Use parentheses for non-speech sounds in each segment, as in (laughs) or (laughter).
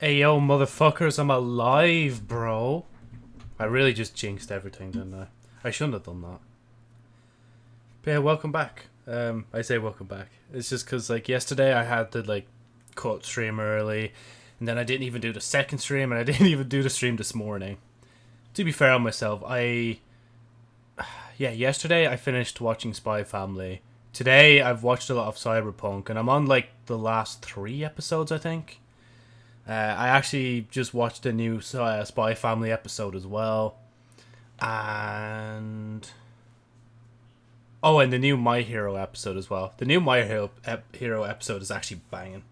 Hey yo, motherfuckers, I'm alive, bro. I really just jinxed everything, didn't I? I shouldn't have done that. But yeah, welcome back. Um, I say welcome back. It's just because, like, yesterday I had to, like, cut stream early, and then I didn't even do the second stream, and I (laughs) didn't even do the stream this morning. To be fair on myself, I... (sighs) Yeah, yesterday I finished watching Spy Family. Today I've watched a lot of Cyberpunk, and I'm on, like, the last three episodes, I think. Uh, I actually just watched a new uh, Spy Family episode as well. And. Oh, and the new My Hero episode as well. The new My Hero, ep- Hero episode is actually banging.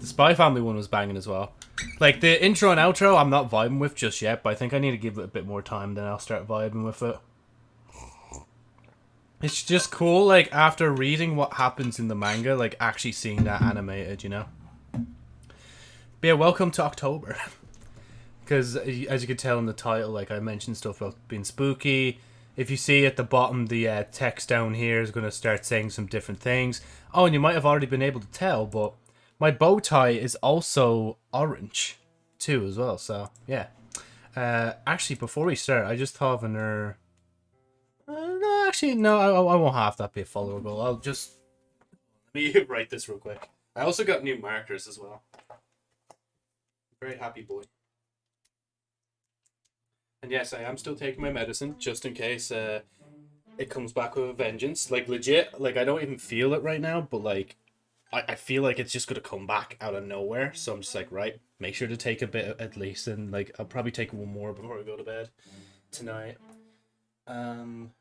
The Spy Family one was banging as well. Like the intro and outro, I'm not vibing with just yet, but I think I need to give it a bit more time, then I'll start vibing with it. It's just cool, like after reading what happens in the manga, like actually seeing that animated, you know. But yeah, welcome to October. (laughs) Because as you can tell in the title, like I mentioned stuff about being spooky. If you see at the bottom, the uh, text down here is going to start saying some different things. Oh, and you might have already been able to tell, but my bow tie is also orange too, as well. So yeah. Uh, actually, before we start, I just have another. Uh, no, actually, no, I, I won't have that be followable. I'll just (laughs) let me (laughs) write this real quick. I also got new markers as well. Very happy boy. And yes, I am still taking my medicine just in case uh, it comes back with a vengeance. Like legit, like I don't even feel it right now, but like I, I feel like it's just gonna come back out of nowhere. So I'm just like, right, make sure to take a bit at least, and like I'll probably take one more before I go to bed tonight. Um.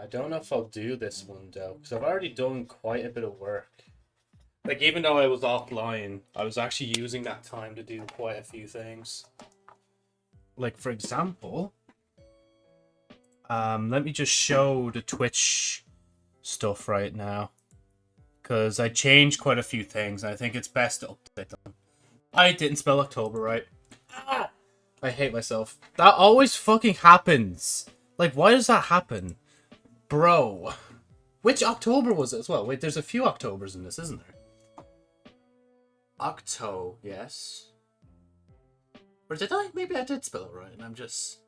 I don't know if I'll do this one though, because I've already done quite a bit of work. Like even though I was offline, I was actually using that time to do quite a few things. Like for example, um, let me just show the Twitch stuff right now, because I changed quite a few things. I think it's best to update them. I didn't spell October right. Ah! I hate myself. That always fucking happens. Like, why does that happen? Bro. Which October was it as well? Wait, there's a few Octobers in this, isn't there? Octo, yes. Or did I? Maybe I did spell it right, and I'm just...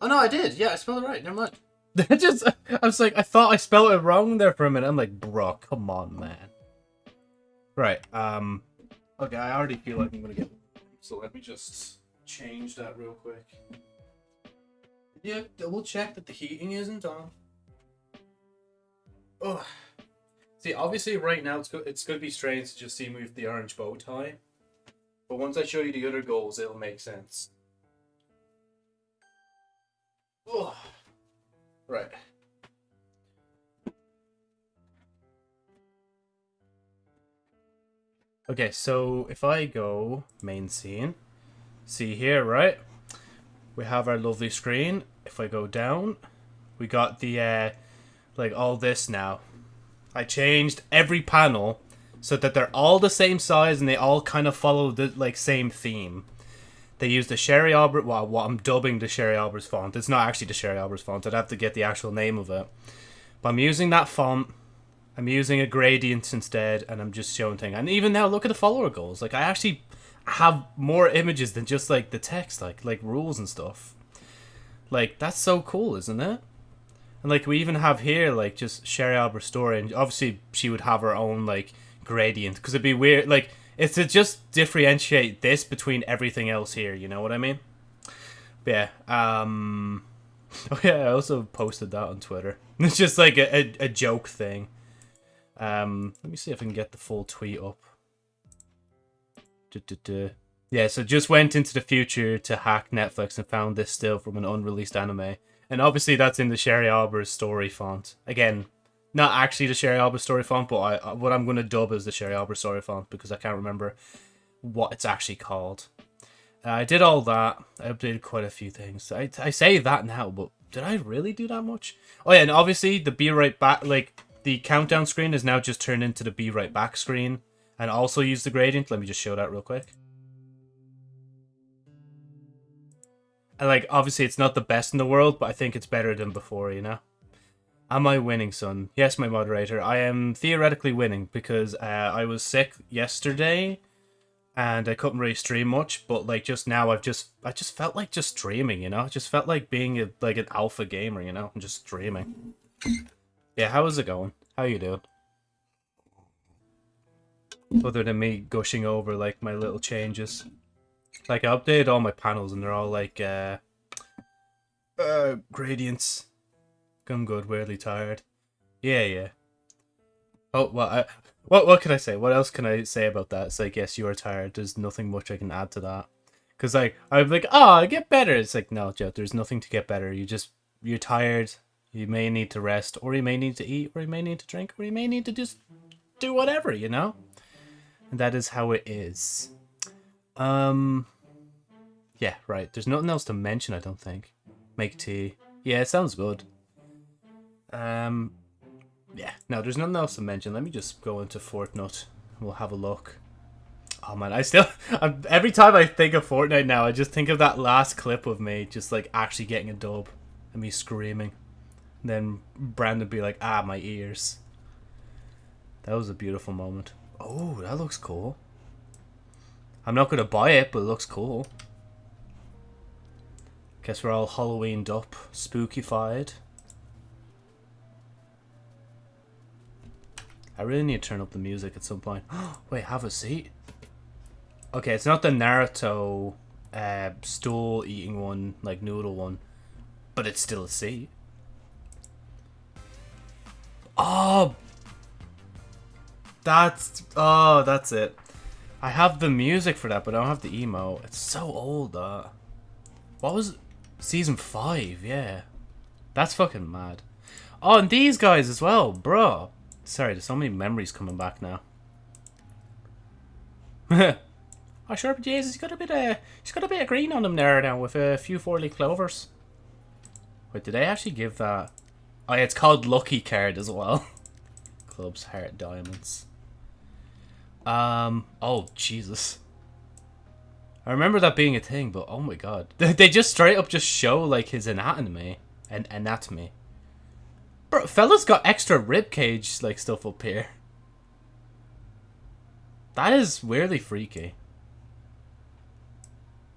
Oh no, I did. Yeah, I spelled it right. Never mind. (laughs) Just, I was like, I thought I spelled it wrong there for a minute. I'm like, bro, come on, man. Right. Um. Okay, I already feel like I'm gonna get. So let me just change that real quick. Yeah, double check that the heating isn't on. Oh. See, obviously right now it's go it's gonna be strange to just see me with the orange bow tie. But once I show you the other goals, it'll make sense. Oh. Right. Okay, so if I go main scene, see here, right? We have our lovely screen. If I go down, we got the, uh, like all this now. I changed every panel so that they're all the same size and they all kind of follow the, like, same theme. They use the Sherry Albert, well, what I'm dubbing the Sherry Albert's font. It's not actually the Sherry Albert's font. I'd have to get the actual name of it. But I'm using that font. I'm using a gradient instead, and I'm just showing things. And even now, look at the follower goals. Like, I actually have more images than just, like, the text, like, like rules and stuff. Like, that's so cool, isn't it? And, like, we even have here, like, just Sherry Albert's story, and obviously she would have her own, like, gradient, because it'd be weird, like, it's to just differentiate this between everything else here, you know what I mean? But yeah, um... (laughs) Oh yeah, I also posted that on Twitter. (laughs) It's just like a, a, a joke thing. Um, let me see if I can get the full tweet up. Yeah, so just went into the future to hack Netflix and found this still from an unreleased anime. And obviously that's in the Sherry Albert's story font. Again, not actually the Sherry Albert story font, but I what I'm going to dub as the Sherry Albert story font because I can't remember what it's actually called. Uh, I did all that. I updated quite a few things. I, I say that now, but did I really do that much? Oh yeah, and obviously the be right back, like the countdown screen is now just turned into the be right back screen, and also use the gradient. Let me just show that real quick. Like obviously it's not the best in the world, but I think it's better than before, you know. Am I winning, son? Yes, my moderator. I am theoretically winning because uh, I was sick yesterday and I couldn't really stream much. But like just now, I've just I just felt like just streaming. You know, I just felt like being a, like an alpha gamer. You know, I'm just streaming. Yeah, how is it going? How you doing? Other than me gushing over like my little changes, like I updated all my panels and they're all like uh, uh gradients I'm good, weirdly tired. Yeah, yeah. Oh, well, I, what what can I say? What else can I say about that? It's like, yes, you are tired. There's nothing much I can add to that. Because, like, I'm like, oh, I get better. It's like, no, Joe, there's nothing to get better. You just, you're tired. You may need to rest, or you may need to eat, or you may need to drink, or you may need to just do whatever, you know? And that is how it is. Um, yeah, right. There's nothing else to mention, I don't think. Make tea. Yeah, it sounds good. Um, yeah, no, there's nothing else to mention. Let me just go into Fortnite. We'll have a look. Oh man, I still (laughs) I'm, every time I think of Fortnite now, I just think of that last clip of me just like actually getting a dub and me screaming. And then Brandon be like, "Ah, my ears." That was a beautiful moment. Oh, that looks cool. I'm not gonna buy it, but it looks cool. Guess we're all Halloweened up, spookified. I really need to turn up the music at some point. (gasps) Wait, have a seat? Okay, it's not the Naruto uh, stool eating one, like noodle one, but it's still a seat. Oh! That's... Oh, that's it. I have the music for that, but I don't have the emo. It's so old, that. What was... Season 5, yeah. That's fucking mad. Oh, and these guys as well, bro. Sorry, there's so many memories coming back now. (laughs) oh, sure, Jesus, he's got a bit of he's got a bit of green on him there now with a few four-leaf clovers. Wait, did I actually give that? Oh, yeah, it's called Lucky Card as well. (laughs) Clubs, Heart, Diamonds. Um. Oh, Jesus. I remember that being a thing, but oh my god, they just straight up just show like his anatomy and anatomy. Bro, fella's got extra rib cage like stuff up here. That is weirdly freaky.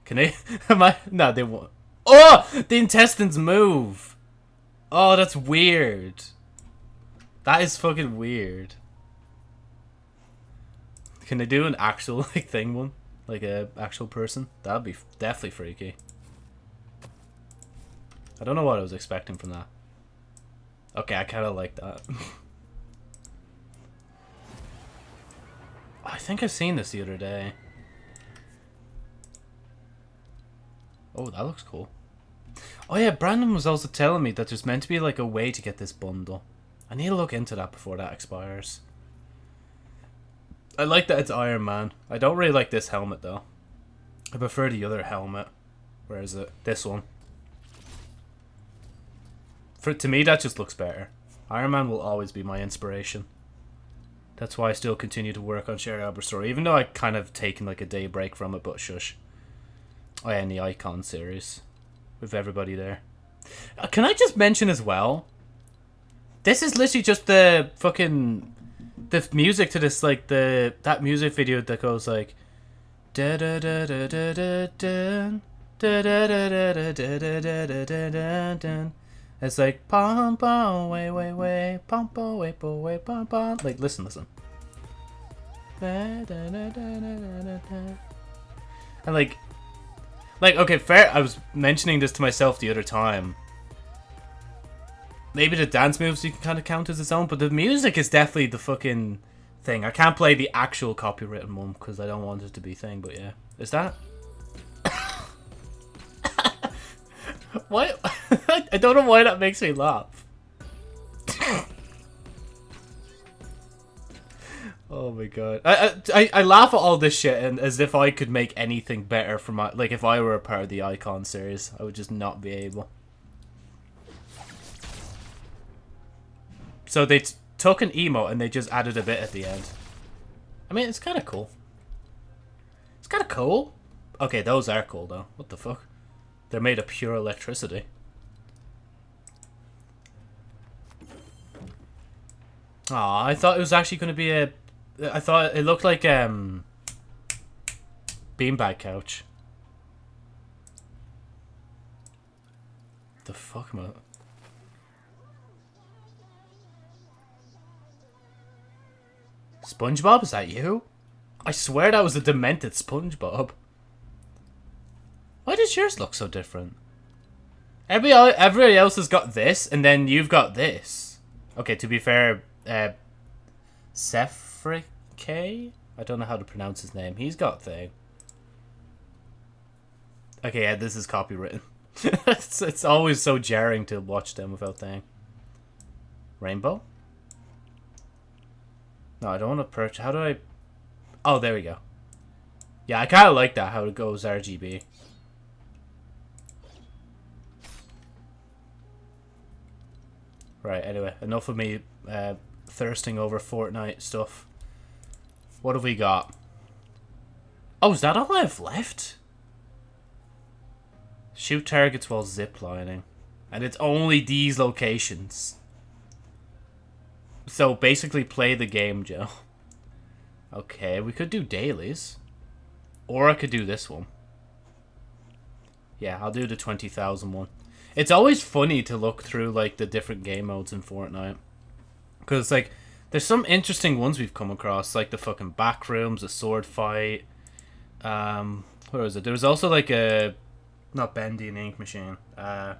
Can they? (laughs) Am I? No, they won't. Oh, the intestines move. Oh, that's weird. That is fucking weird. Can they do an actual (laughs) like thing one, like a actual person? That'd be definitely freaky. I don't know what I was expecting from that. Okay, I kind of like that. (laughs) I think I've seen this the other day. Oh, that looks cool. Oh yeah, Brandon was also telling me that there's meant to be like a way to get this bundle. I need to look into that before that expires. I like that it's Iron Man. I don't really like this helmet though. I prefer the other helmet. Where is it? This one. For to me, that just looks better. Iron Man will always be my inspiration. That's why I still continue to work on Sherry Albert Story, even though I kind of taken like a day break from it. But shush. I and the Icon series with everybody there. Uh, can I just mention as well? This is literally just the fucking the music to this like the that music video that goes like it's like pom pom way way way pom pom way pom way pom pom. Like listen, listen. And like, like okay, fair. I was mentioning this to myself the other time. Maybe the dance moves you can kind of count as its own, but the music is definitely the fucking thing. I can't play the actual copywritten one because I don't want it to be thing. But yeah, is that? (laughs) What? (laughs) I don't know why that makes me laugh. oh my god. I, I I laugh at all this shit and as if I could make anything better for my like if I were a part of the Icon series, I would just not be able. So they took an emo and they just added a bit at the end. I mean, it's kind of cool. It's kind of cool. Okay, those are cool though. What the fuck? They're made of pure electricity. Aw, I thought it was actually going to be a... I thought it looked like, um... Beanbag couch. The fuck am I... SpongeBob, is that you? I swear that was a demented SpongeBob. Why does yours look so different? Everybody, everybody else has got this, and then you've got this. Okay, to be fair, uh, Sephrike? I don't know how to pronounce his name. He's got thing. Okay, yeah, this is copywritten. (laughs) it's, it's always so jarring to watch them without thing. Rainbow? No, I don't want to purchase. How do I... Oh, there we go. Yeah, I kind of like that, how it goes RGB. Right, anyway, enough of me uh, thirsting over Fortnite stuff. What have we got? Oh, is that all I have left? Shoot targets while ziplining. And it's only these locations. So basically play the game, Joe. Okay, we could do dailies. Or I could do this one. Yeah, I'll do the 20,000 one. It's always funny to look through, like, the different game modes in Fortnite. Because, like, there's some interesting ones we've come across, like the fucking back rooms, a sword fight. Um, where was it? There was also, like, a... Not Bendy and Ink Machine. Uh,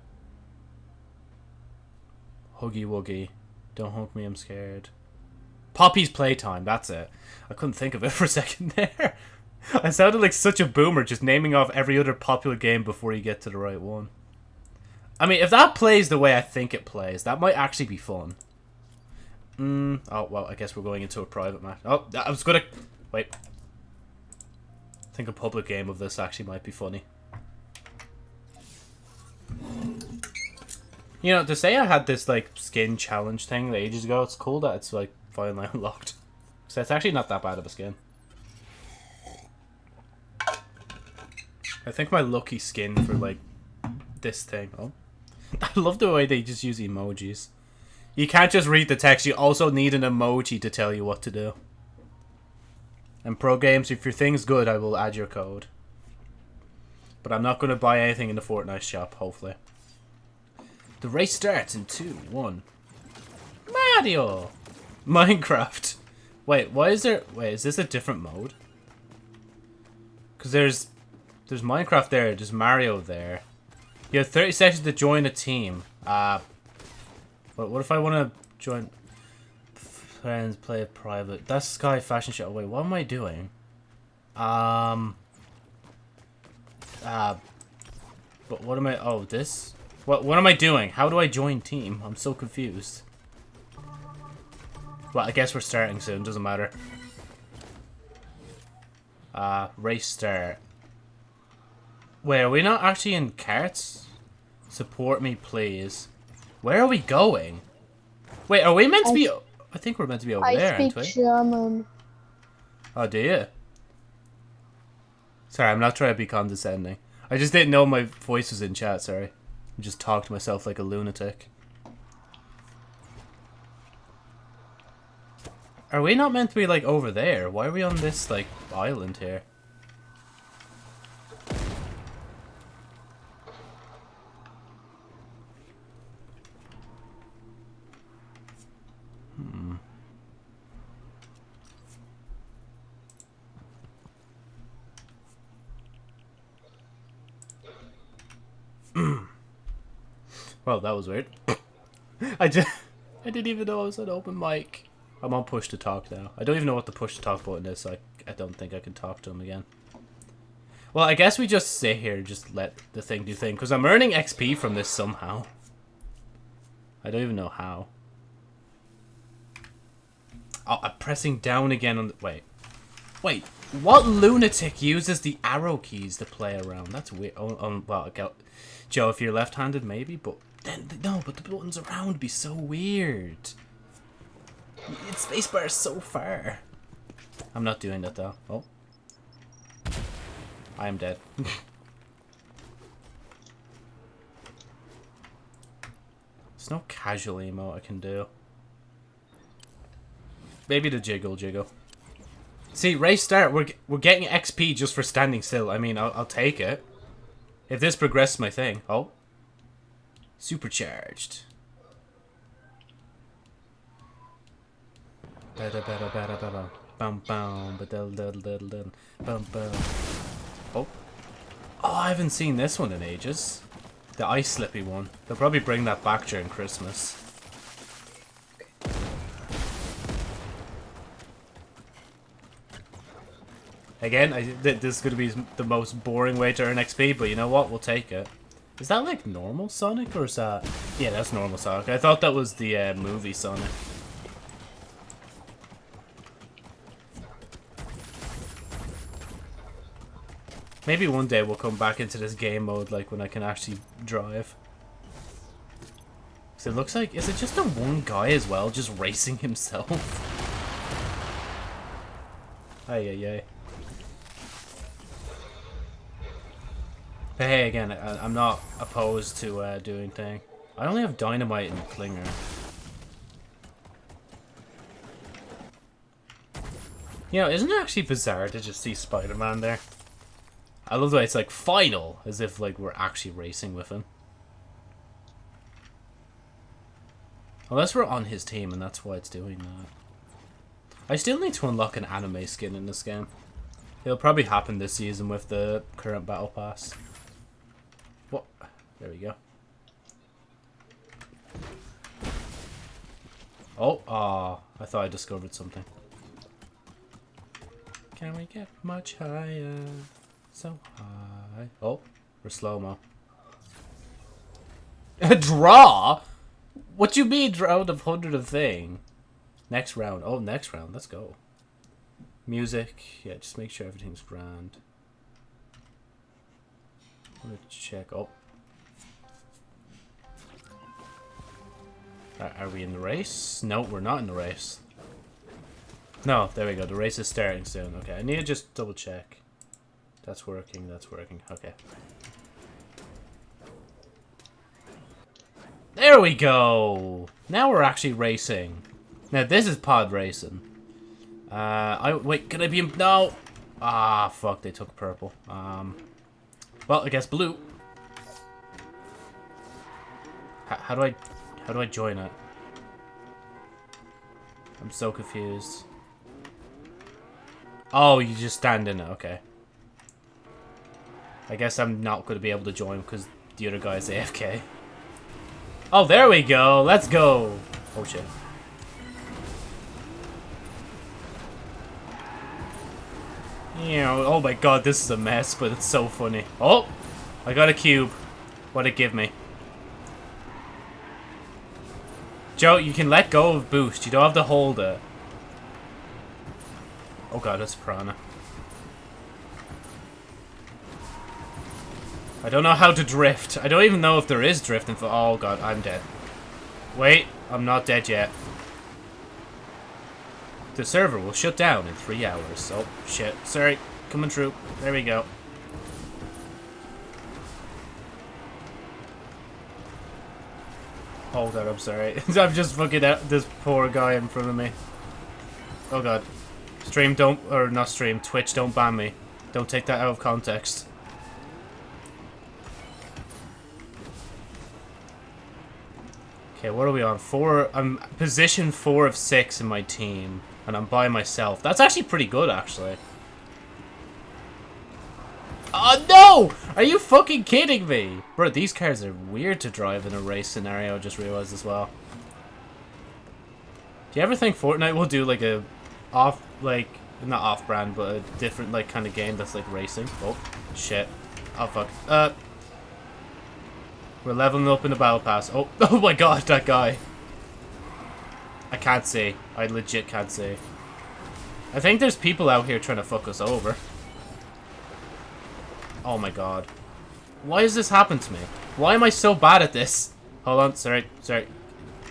Huggy Wuggy. Don't hug me, I'm scared. Poppy's Playtime, that's it. I couldn't think of it (laughs) for a second there. I sounded like such a boomer just naming off every other popular game before you get to the right one. I mean, if that plays the way I think it plays, that might actually be fun. Mm, oh, well, I guess we're going into a private match. Oh, I was gonna... Wait. I think a public game of this actually might be funny. You know, to say I had this, like, skin challenge thing ages ago, it's cool that it's, like, finally (laughs) unlocked. So it's actually not that bad of a skin. I think my lucky skin for, like, this thing... Oh. (laughs) I love the way they just use emojis. You can't just read the text, you also need an emoji to tell you what to do. And pro games, if your thing's good, I will add your code. But I'm not going to buy anything in the Fortnite shop, hopefully. The race starts in 2, 1. Mario! Minecraft. Wait, why is there... Wait, is this a different mode? Because there's... There's Minecraft there, there's Mario there. You have 30 seconds to join a team. Uh, but what if I want to join friends, play a private? That's Sky Fashion Show. Wait, what am I doing? Um. Uh. But what am I? Oh, this. What? What am I doing? How do I join team? I'm so confused. Well, I guess we're starting soon. Doesn't matter. Uh, race start. Wait, are we not actually in carts? Support me, please. Where are we going? Wait, are we meant to be... I think we're meant to be over I there, aren't speak we? German. Oh, do you? Sorry, I'm not trying to be condescending. I just didn't know my voice was in chat, sorry. I just talked to myself like a lunatic. Are we not meant to be, like, over there? Why are we on this, like, island here? Hmm. (clears throat) well, that was weird. (coughs) I just, I didn't even know I was on open mic. I'm on push to talk now. I don't even know what the push to talk button is, so I, I don't think I can talk to him again. Well, I guess we just sit here and just let the thing do thing, because I'm earning XP from this somehow. I don't even know how. Oh, I'm pressing down again on the... Wait. Wait. What lunatic uses the arrow keys to play around? That's weird. Oh, um, well. Joe, if you're left-handed, maybe, but... then No, but the buttons around be so weird. It's spacebar so far. I'm not doing that, though. Oh. I am dead. (laughs) There's no casual emote I can do. maybe the jiggle jiggle. See, race start, we're, we're getting XP just for standing still. I mean, I'll, I'll take it. If this progresses my thing. Oh. Supercharged. Bum bum dul, dul, dul. Bum bum. Oh. Oh, I haven't seen this one in ages. The ice slippy one. They'll probably bring that back during Christmas. Again, I, th this is going to be the most boring way to earn XP, but you know what? We'll take it. Is that like normal Sonic, or is that... Yeah, that's normal Sonic. I thought that was the uh, movie Sonic. Maybe one day we'll come back into this game mode, like when I can actually drive. So it looks like, is it just the one guy as well, just racing himself? (laughs) Ay, ay, ay. But hey, again, I, am not opposed to uh, doing thing. I only have dynamite and clinger. You know, isn't it actually bizarre to just see Spider-Man there? I love the way it's like final, as if like we're actually racing with him. Unless we're on his team and that's why it's doing that. I still need to unlock an anime skin in this game. It'll probably happen this season with the current battle pass. There we go. Oh, ah, I thought I discovered something. Can we get much higher? So high. Oh, we're slow-mo. (laughs) Draw? What you mean round of hundred of thing? Next round. Oh, next round. Let's go. Music. Yeah, just make sure everything's grand. I'm gonna check. Oh. Are, we in the race? No, we're not in the race. No, there we go. The race is starting soon. Okay, I need to just double check. That's working, that's working. Okay. There we go! Now we're actually racing. Now this is pod racing. Uh, I wait. Can I be? No. Ah, fuck. They took purple. Um. Well, I guess blue. H how do I? How do I join it? I'm so confused. Oh, you just stand in it. Okay. I guess I'm not going to be able to join because the other guy's AFK. Oh, there we go. Let's go. Oh, shit. Yeah, oh my god, this is a mess, but it's so funny. Oh, I got a cube. What'd it give me? Joe, you can let go of boost. You don't have to hold it. Oh god, it's piranha. I don't know how to drift. I don't even know if there is drifting for- Oh god, I'm dead. Wait, I'm not dead yet. The server will shut down in three hours. Oh, shit. Sorry. Coming through. There we go. Oh god, I'm sorry. (laughs) I'm just fucking at this poor guy in front of me. Oh god. Stream don't- or not stream, Twitch don't ban me. Don't take that out of context. Okay, what are we on? Four. I'm position four of six in my team, and I'm by myself. That's actually pretty good, actually. Oh no! Are you fucking kidding me? Bro, these cars are weird to drive in a race scenario, I just realized as well. Do you ever think Fortnite will do like a off, like, not off-brand, but a different like kind of game that's like racing? Oh, shit. Oh fuck. Uh, we're leveling up in the battle pass. Oh, (laughs) oh my god, that guy. I can't see. I legit can't see. I think there's people out here trying to fuck us over. Oh my god. Why has this happened to me? Why am I so bad at this? Hold on, sorry, sorry.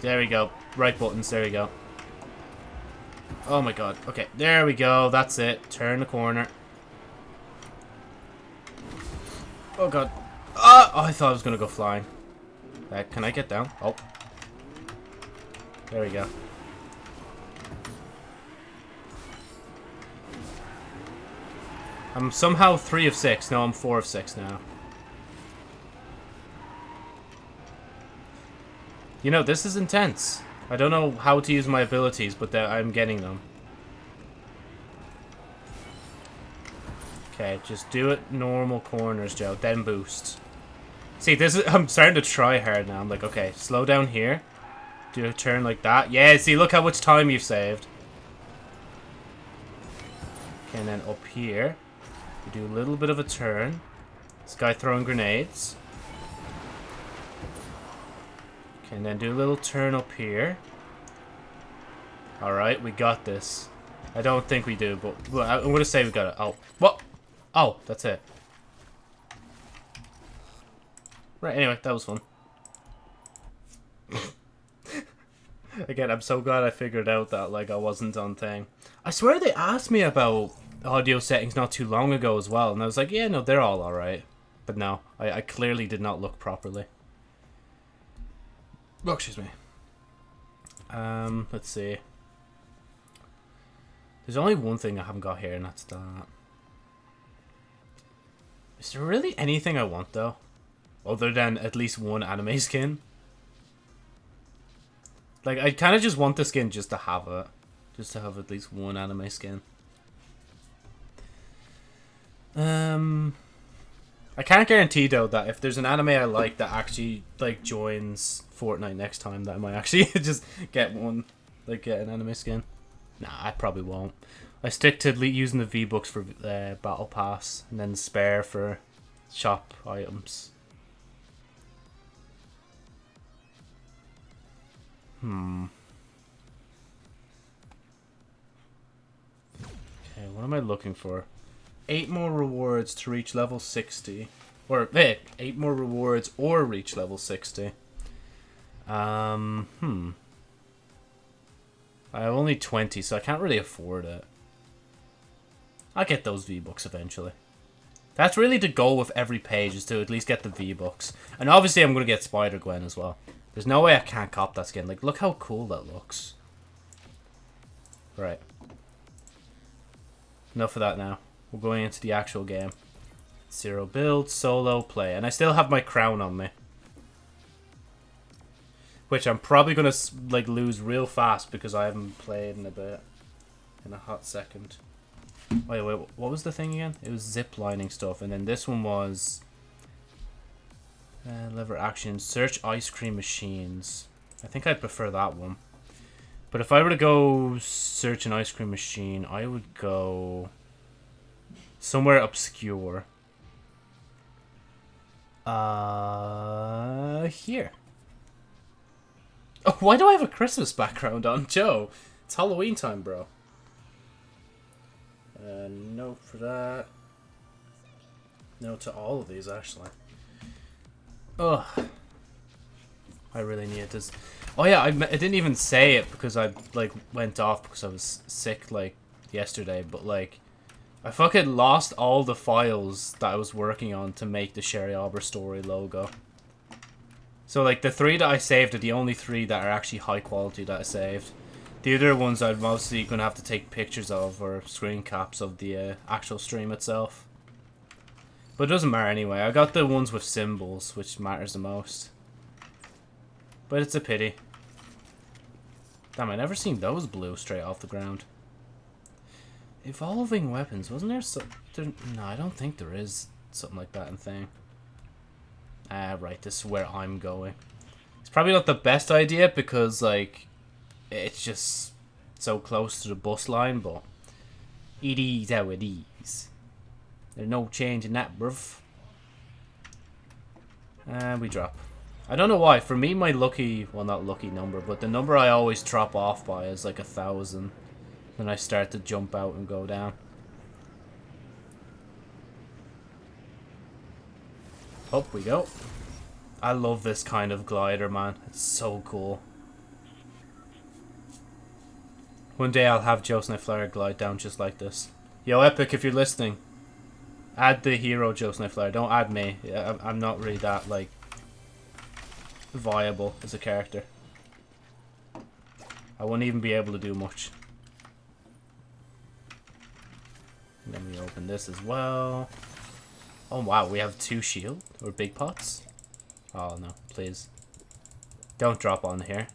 There we go. Right buttons, there we go. Oh my god. Okay, there we go. That's it. Turn the corner. Oh god. Uh, oh, I thought I was going to go flying. Uh, can I get down? Oh. There we go. I'm somehow 3 of 6. No, I'm 4 of 6 now. You know, this is intense. I don't know how to use my abilities, but I'm getting them. Okay, just do it normal corners, Joe. Then boost. See, this is... (laughs) I'm starting to try hard now. I'm like, okay, slow down here. Do a turn like that. Yeah, see, look how much time you've saved. Okay, and then up here, do a little bit of a turn. This guy throwing grenades. Okay, and then do a little turn up here. Alright, we got this. I don't think we do, but I'm going to say we got it. Oh, what? Oh, that's it. Right, anyway, that was fun. (laughs) Again, I'm so glad I figured out that, like, I wasn't on thing. I swear they asked me about audio settings not too long ago as well, and I was like, yeah, no, they're all alright. But no, I, I clearly did not look properly. Oh, excuse me. Um, let's see. There's only one thing I haven't got here, and that's that. Is there really anything I want, though? Other than at least one anime (laughs) skin? Like, I kind of just want the skin just to have it. Just to have at least one anime skin. Um... I can't guarantee, though, that if there's an anime I like that actually, like, joins Fortnite next time, that I might actually (laughs) just get one. Like, get an anime skin. Nah, I probably won't. I stick to using the V-Bucks for uh, Battle Pass, and then spare for shop items. Hmm. Okay, what am I looking for? Eight more rewards to reach level 60. Or, eh, eight more rewards or reach level 60. Um, hmm. I have only 20, so I can't really afford it. I'll get those V-Bucks eventually. That's really the goal with every page, is to at least get the V-Bucks. And obviously I'm going to get Spider-Gwen as well. There's no way I can't cop that skin. Like, look how cool that looks. Right. Enough of that now. We're going into the actual game. Zero build, solo, play. And I still have my crown on me. Which I'm probably going to, like, lose real fast because I haven't played in a bit. In a hot second. Wait, wait, what was the thing again? It was zip lining stuff, and then this one was uh, lever action. Search ice cream machines. I think I'd prefer that one. But if I were to go search an ice cream machine, I would go somewhere obscure. Uh, here. Oh, why do I have a Christmas background on, Joe? It's Halloween time, bro. Uh, no for that. No to all of these, actually. Ugh. I really need this. Oh yeah, I, I didn't even say it because I, like, went off because I was sick, like, yesterday. But, like, I fucking lost all the files that I was working on to make the Sherry Arbor story logo. So, like, the three that I saved are the only three that are actually high quality that I saved. The other ones I'm mostly going to have to take pictures of or screen caps of the uh, actual stream itself. But it doesn't matter anyway. I got the ones with symbols, which matters the most. But it's a pity. Damn, I never seen those blue straight off the ground. Evolving weapons. Wasn't there some... There, no, I don't think there is something like that in thing. Ah, right. This is where I'm going. It's probably not the best idea because, like, it's just so close to the bus line, but it is how it is. There's no change in that, bruv. And we drop. I don't know why. For me, my lucky, well, not lucky number, but the number I always drop off by is like a thousand. Then I start to jump out and go down. Up we go. I love this kind of glider, man. It's so cool. One day I'll have Joe Snowflare glide down just like this. Yo, Epic, if you're listening, add the hero Joe Snowflare. Don't add me. I'm not really that, like, viable as a character. I won't even be able to do much. Then we open this as well. Oh wow, we have two shield or big pots. Oh no, please. Don't drop on here.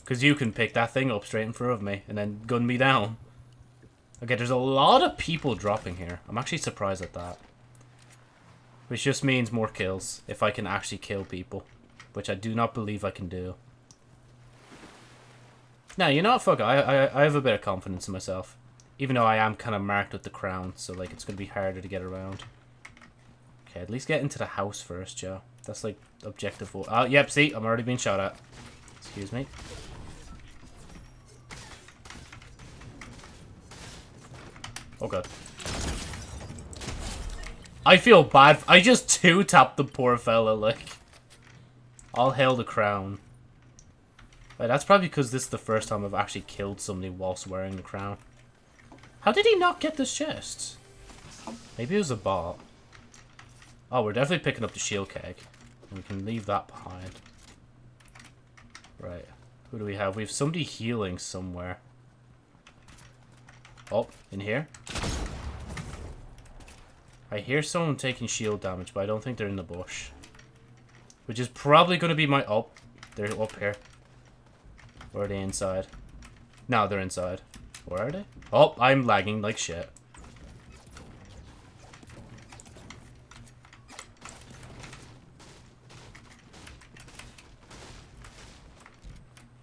Because you can pick that thing up straight in front of me and then gun me down. Okay, there's a lot of people dropping here. I'm actually surprised at that. Which just means more kills, if I can actually kill people. Which I do not believe I can do. Now, you know what, fuck I, I, I have a bit of confidence in myself. Even though I am kind of marked with the crown, so like it's going to be harder to get around. Okay, at least get into the house first, Joe. That's like objective. Oh, yep, see, I'm already being shot at. Excuse me. Oh god. I feel bad. I just two-tapped the poor fella, like. I'll hail the crown. Wait, that's probably because this is the first time I've actually killed somebody whilst wearing the crown. How did he not get this chest? Maybe it was a bot. Oh, we're definitely picking up the shield keg. We can leave that behind. Right. Who do we have? We have somebody healing somewhere. Oh, in here? I hear someone taking shield damage, but I don't think they're in the bush. Which is probably going to be my... Oh, they're up here. Or are they inside? No, they're inside. Where are they? Oh, I'm lagging like shit.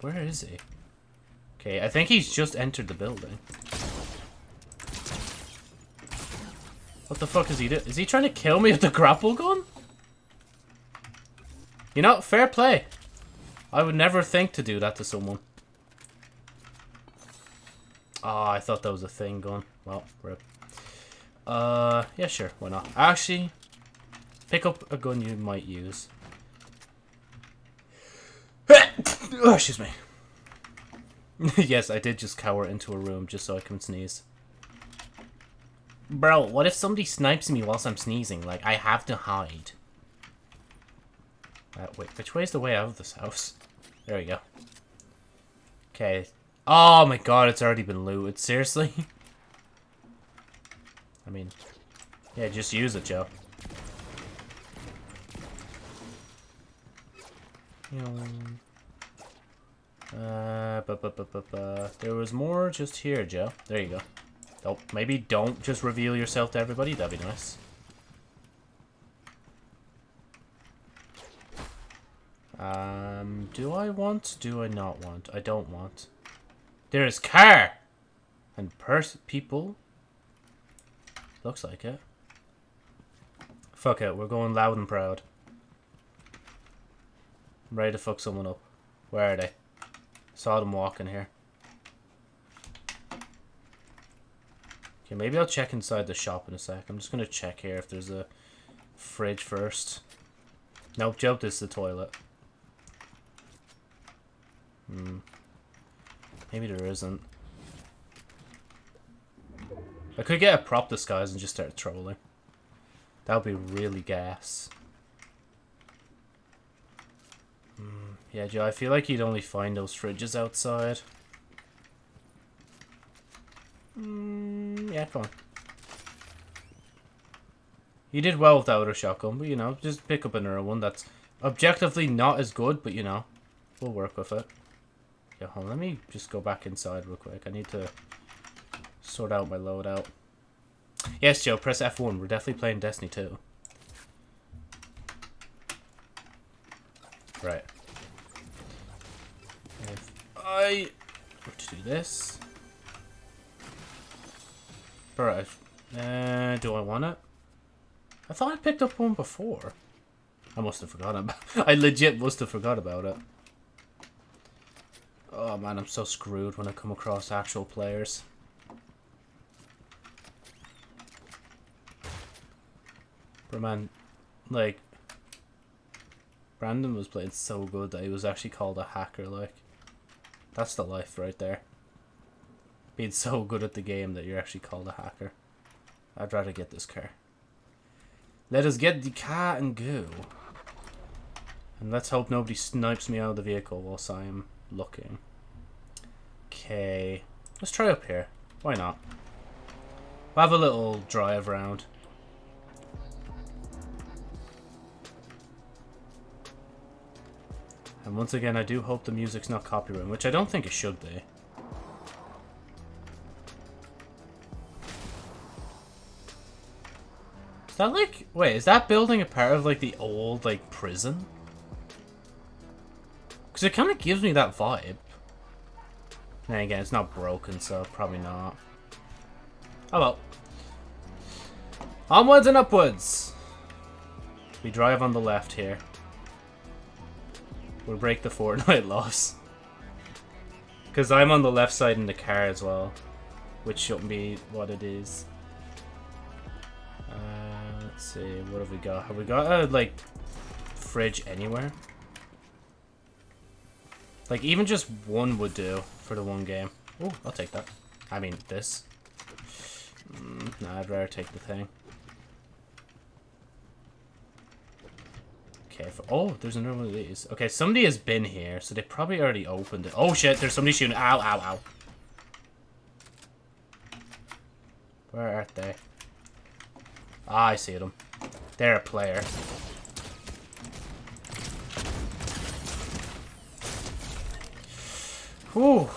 Where is he? Okay, I think he's just entered the building. What the fuck is he doing? Is he trying to kill me with the grapple gun? You know, fair play. I would never think to do that to someone. Oh, I thought that was a thing going. Well, rip. Uh, yeah, sure. Why not? Actually, pick up a gun you might use. (coughs) oh, excuse me. (laughs) yes, I did just cower into a room just so I can sneeze. Bro, what if somebody snipes me whilst I'm sneezing? Like, I have to hide. Uh, wait, which way is the way out of this house? There we go. Okay. Oh my god, it's already been looted. Seriously? (laughs) I mean, yeah, just use it, Joe. Uh, bu -bu -bu there was more just here, Joe. There you go. Oh, maybe don't just reveal yourself to everybody. That'd be nice. Um, do I want? Do I not want? I don't want. There is car! And pers people. Looks like it. Fuck it, we're going loud and proud. I'm ready to fuck someone up. Where are they? Saw them walking here. Okay, maybe I'll check inside the shop in a sec. I'm just to check here if there's a fridge first. Nope, joke, this is the toilet. Hmm. Maybe there isn't. I could get a prop disguise and just start trolling. That would be really gas. Hmm. Yeah, Joe, I feel like you'd only find those fridges outside. Mm, yeah, come on. You did well without a shotgun, but you know, just pick up another one that's objectively not as good, but you know, we'll work with it. Let me just go back inside real quick. I need to sort out my loadout. Yes, Joe, press F1. We're definitely playing Destiny 2. Right. If I were to do this... Alright. Uh, do I want it? I thought I picked up one before. I must have forgotten (laughs) I legit must have forgot about it. Oh man, I'm so screwed when I come across actual players. But man, like, Brandon was playing so good that he was actually called a hacker, like. That's the life right there being so good at the game that you're actually called a hacker. I'd rather get this car. Let us get the car and go. And let's hope nobody snipes me out of the vehicle whilst I'm looking. Okay. Let's try up here. Why not? We'll have a little drive around. And once again, I do hope the music's not copyrighted, which I don't think it should be. Is that like... Wait, is that building a part of like the old like prison? Because it kind of gives me that vibe. Then again, it's not broken, so probably not. Oh well. Onwards and upwards! We drive on the left here. We'll break the (laughs) Fortnite loss. Because I'm on the left side in the car as well. Which shouldn't be what it is. Uh, let's see, what have we got? Have we got a, like, fridge anywhere? Like, even just one would do for the one game. Oh, I'll take that. I mean, this. Mm, nah, I'd rather take the thing. Okay, for, oh, there's another one of these. Okay, somebody has been here, so they probably already opened it. Oh shit, there's somebody shooting. Ow, ow, ow. Where are they? Ah, I see them. They're a player. Whew.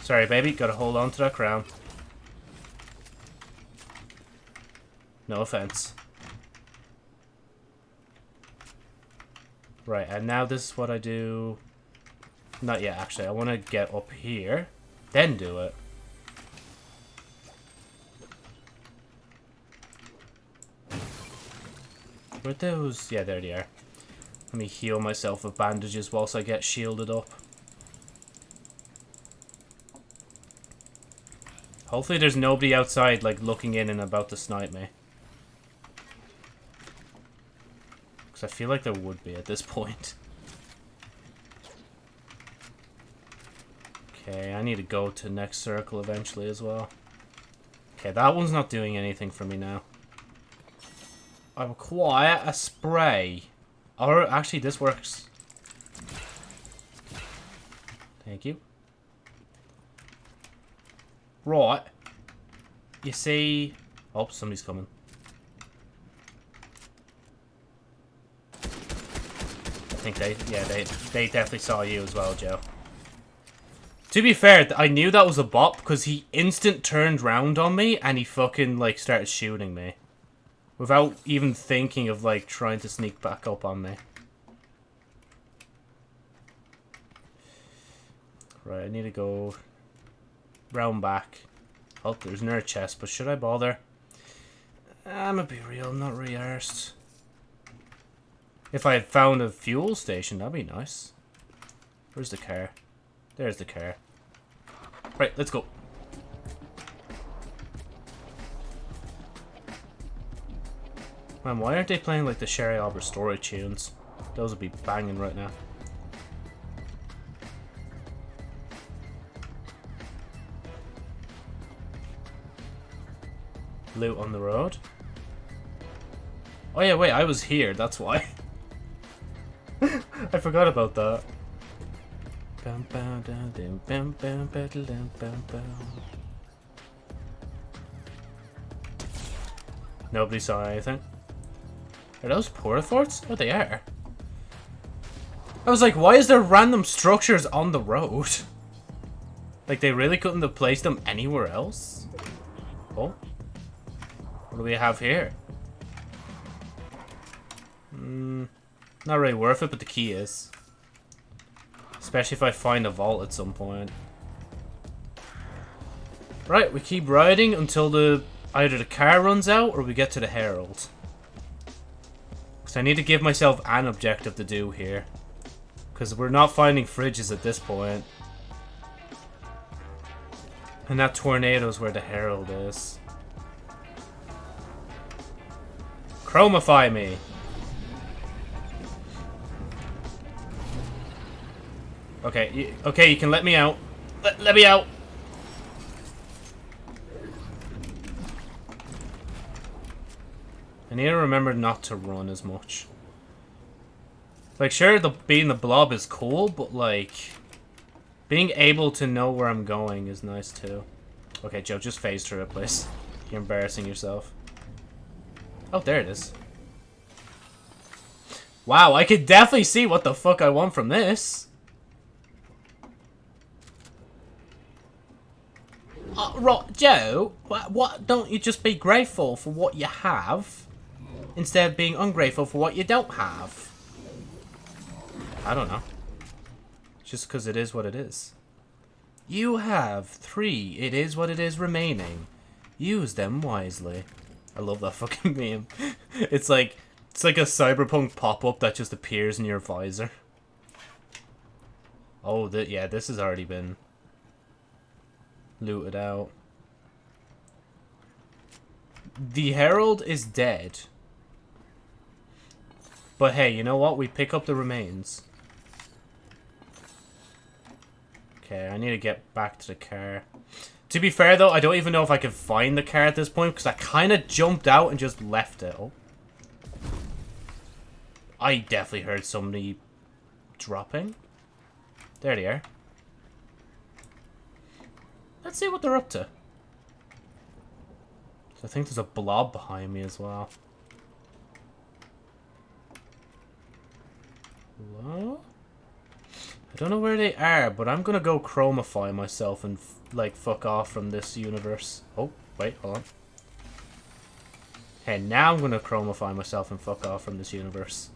Sorry, baby. Gotta hold on to that crown. No offense. Right, and now this is what I do... Not yet, actually. I want to get up here, then do it. Where those? Yeah, there they are. Let me heal myself with bandages whilst I get shielded up. Hopefully there's nobody outside, like, looking in and about to snipe me. Because I feel like there would be at this (laughs) point. Okay, I need to go to next circle eventually as well. Okay, that one's not doing anything for me now. I require a spray. Or, actually, this works. Thank you. Right. You see... Oh, somebody's coming. I think they... Yeah, they, they definitely saw you as well, Joe. To be fair, I knew that was a bot because he instant turned round on me and he fucking, like, started shooting me. Without even thinking of, like, trying to sneak back up on me. Right, I need to go round back. Oh, there's another chest, but should I bother? I'm a be real, I'm not really arsed. If I had found a fuel station, that'd be nice. Where's the car? There's the car. Right, let's go. Man, why aren't they playing like the Sherry Albert story tunes? Those would be banging right now. Loot on the road. Oh yeah, wait, I was here, that's why. (laughs) I forgot about that. Nobody saw anything. Are those porta forts? Oh, they are. I was like, why is there random structures on the road? (laughs) Like, they really couldn't have placed them anywhere else? Oh. Do we have here? Hmm. Not really worth it, but the key is. Especially if I find a vault at some point. Right, we keep riding until the either the car runs out or we get to the Herald. Because I need to give myself an objective to do here. Because we're not finding fridges at this point. And that tornado is where the Herald is. Chromify me! Okay, you, okay, you can let me out. Let, let me out! I need to remember not to run as much. Like, sure, the being the blob is cool, but, like... Being able to know where I'm going is nice, too. Okay, Joe, just phase through it, please. You're embarrassing yourself. Oh, there it is. Wow, I could definitely see what the fuck I want from this. Uh, Joe, what, what, don't you just be grateful for what you have instead of being ungrateful for what you don't have? I don't know. Just because it is what it is. You have three. It is what it is remaining. Use them wisely. I love that (laughs) fucking meme. It's like it's like a cyberpunk pop-up that just appears in your visor. Oh, th yeah, this has already been looted out. The Herald is dead. But hey, you know what? We pick up the remains. Okay, I need to get back to the car. To be fair, though, I don't even know if I can find the car at this point, because I kind of jumped out and just left it. Oh. I definitely heard somebody dropping. There they are. Let's see what they're up to. I think there's a blob behind me as well. Hello? I don't know where they are, but I'm gonna go chromify myself and, like, fuck off from this universe. Oh, wait, hold on. Hey, now I'm gonna chromify myself and fuck off from this universe.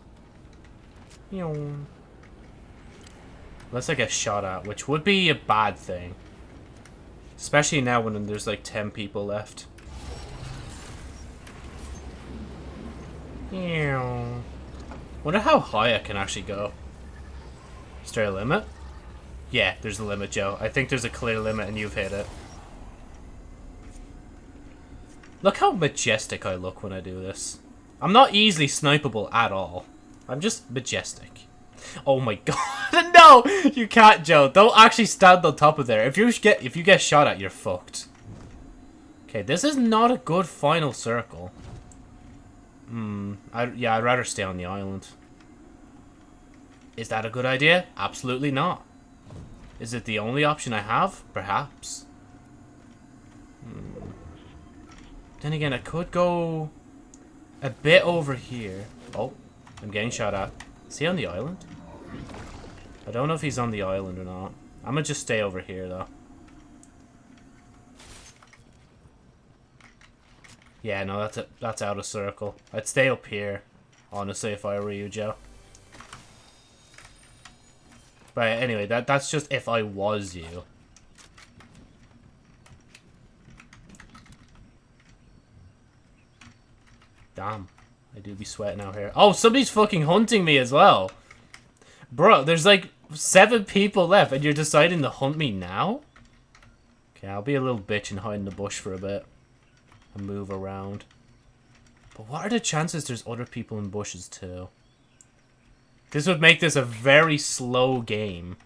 Unless I get shot at, which would be a bad thing. Especially now when there's like 10 people left. Wonder how high I can actually go. Is there a limit? Yeah, there's a limit, Joe. I think there's a clear limit and you've hit it. Look how majestic I look when I do this. I'm not easily snipeable at all. I'm just majestic. Oh my (laughs) god. (laughs) no! You can't, Joe. Don't actually stand on top of there. If you get if you get shot at, you're fucked. Okay, this is not a good final circle. Hmm. I, yeah, I'd rather stay on the island. Is that a good idea? Absolutely not. Is it the only option I have? Perhaps. Hmm. Then again, I could go a bit over here. Oh, I'm getting shot at. Is he on the island? I don't know if he's on the island or not. I'm gonna just stay over here, though. Yeah, no, that's a, that's out of circle. I'd stay up here, honestly, if I were you, Joe. But anyway, that that's just if I was you. Damn. I do be sweating out here. Oh, somebody's fucking hunting me as well. Bro, there's like seven people left and you're deciding to hunt me now? Okay, I'll be a little bitch and hide in the bush for a bit. And move around. But what are the chances there's other people in bushes too? This would make this a very slow game.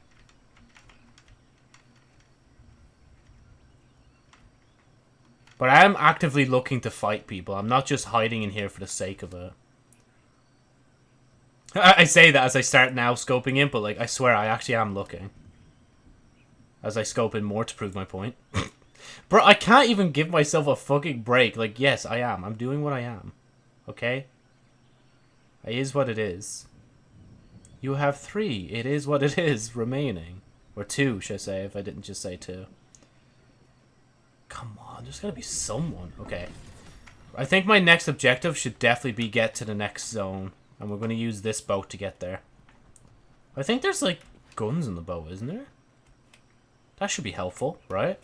But I am actively looking to fight people. I'm not just hiding in here for the sake of it. (laughs) I say that as I start now scoping in, but like I swear I actually am looking. As I scope in more to prove my point. (laughs) Bro, I can't even give myself a fucking break. Like, yes, I am. I'm doing what I am. Okay? It is what it is. You have three. It is what it is remaining. Or two, should I say, if I didn't just say two. Come on, there's gotta be someone. Okay. I think my next objective should definitely be get to the next zone. And we're gonna use this boat to get there. I think there's, like, guns in the boat, isn't there? That should be helpful, right?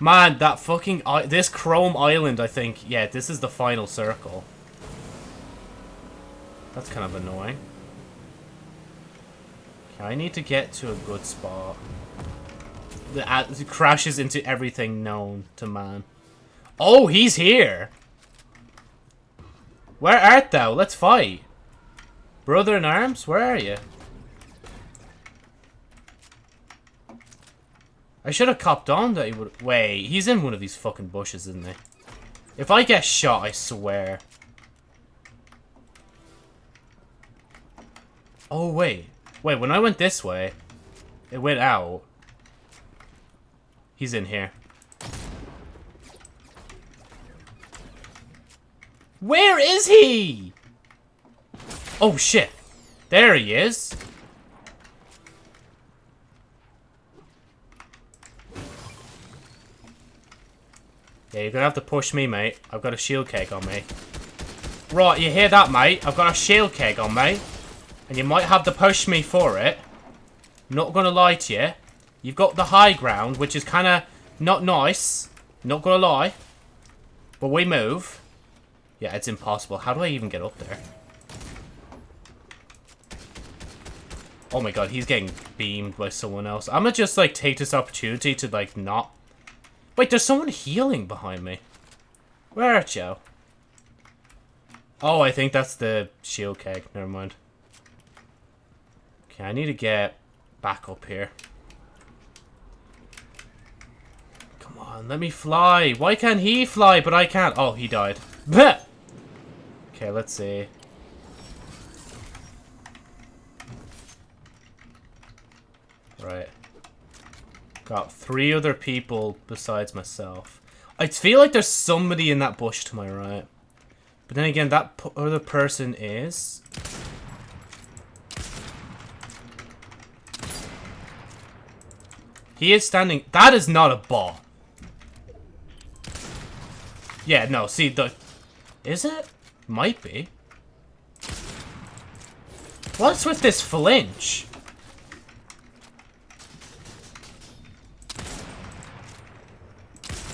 Man, that fucking... this Chrome Island, I think... Yeah, this is the final circle. That's kind of annoying. Okay, I need to get to a good spot. It crashes into everything known to man. Oh, he's here! Where art thou? Let's fight. Brother in arms, where are you? I should have copped on that he would... Wait, he's in one of these fucking bushes, isn't he? If I get shot, I swear. Oh, wait. Wait, when I went this way, it went out. He's in here. Where is he? Oh, shit. There he is. Yeah, you're gonna have to push me, mate. I've got a shield keg on me. Right, you hear that, mate? I've got a shield keg on me. And you might have to push me for it. Not gonna lie to you. You've got the high ground, which is kind of not nice. Not gonna lie. But we move. Yeah, it's impossible. How do I even get up there? Oh my god, he's getting beamed by someone else. I'm gonna just, like, take this opportunity to, like, not... Wait, there's someone healing behind me. Where are you? Oh, I think that's the shield keg. Never mind. Okay, I need to get back up here. Come on, let me fly. Why can't he fly, but I can't? Oh, he died. okay, let's see. Right. Got three other people besides myself. I feel like there's somebody in that bush to my right. But then again, that other person is... He is standing... That is not a ball. Yeah, no, see, the... Is it? Might be. What's with this flinch?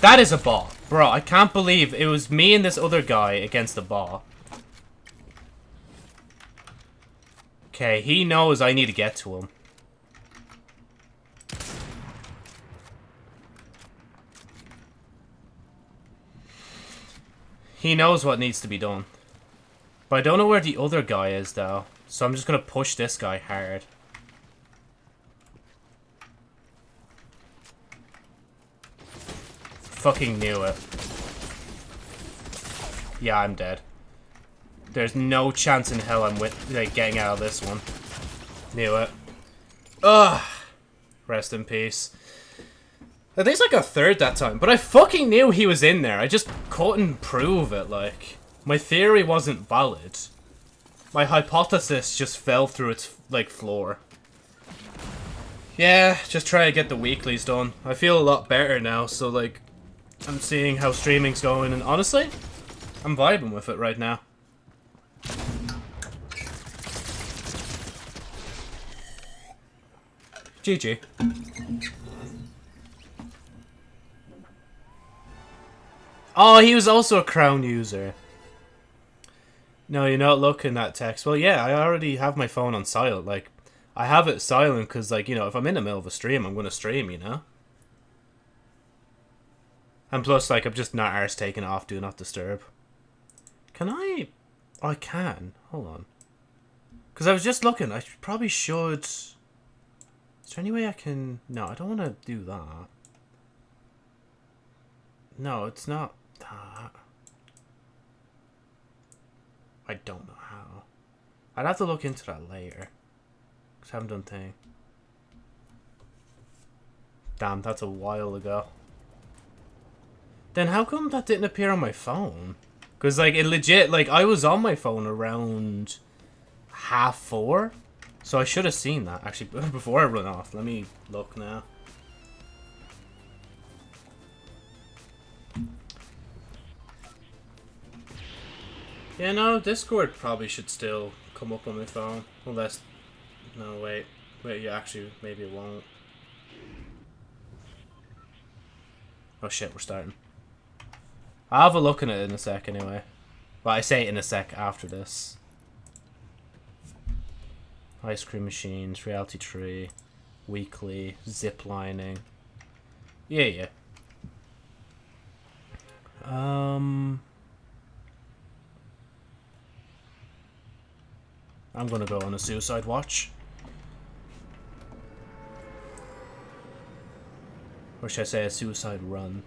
That is a ball. Bro, I can't believe it was me and this other guy against the ball. Okay, he knows I need to get to him. He knows what needs to be done. But I don't know where the other guy is, though. So I'm just going to push this guy hard. Fucking knew it. Yeah, I'm dead. There's no chance in hell I'm with, like, getting out of this one. Knew it. Ugh. Rest in peace. Think it's like a third that time, but I fucking knew he was in there. I just couldn't prove it, like. My theory wasn't valid. My hypothesis just fell through its, like, floor. Yeah, just try to get the weeklies done. I feel a lot better now, so, like, I'm seeing how streaming's going, and honestly, I'm vibing with it right now. GG. Oh, he was also a crown user. No, you're not looking at text. Well, yeah, I already have my phone on silent. Like, I have it silent because, like, you know, if I'm in the middle of a stream, I'm going to stream, you know? And plus, like, I'm just not arse taking off Do Not Disturb. Can I... I can. Hold on. Because I was just looking. I probably should... Is there any way I can... No, I don't want to do that. No, it's not that. I don't know how. I'd have to look into that later. Because I haven't done thing. Damn, that's a while ago. Then how come that didn't appear on my phone? Because, like, it legit, like, I was on my phone around half four. So I should have seen that, actually, (laughs) before I run off. Let me look now. Yeah, no, Discord probably should still come up on my phone. Unless... No, wait. Wait, yeah, actually, maybe it won't. Oh shit, we're starting. I'll have a look at it in a sec anyway. Well, I say in a sec after this. Ice cream machines, reality tree, weekly, zip lining. Yeah, yeah. Um... I'm gonna go on a suicide watch. Or should I say a suicide run?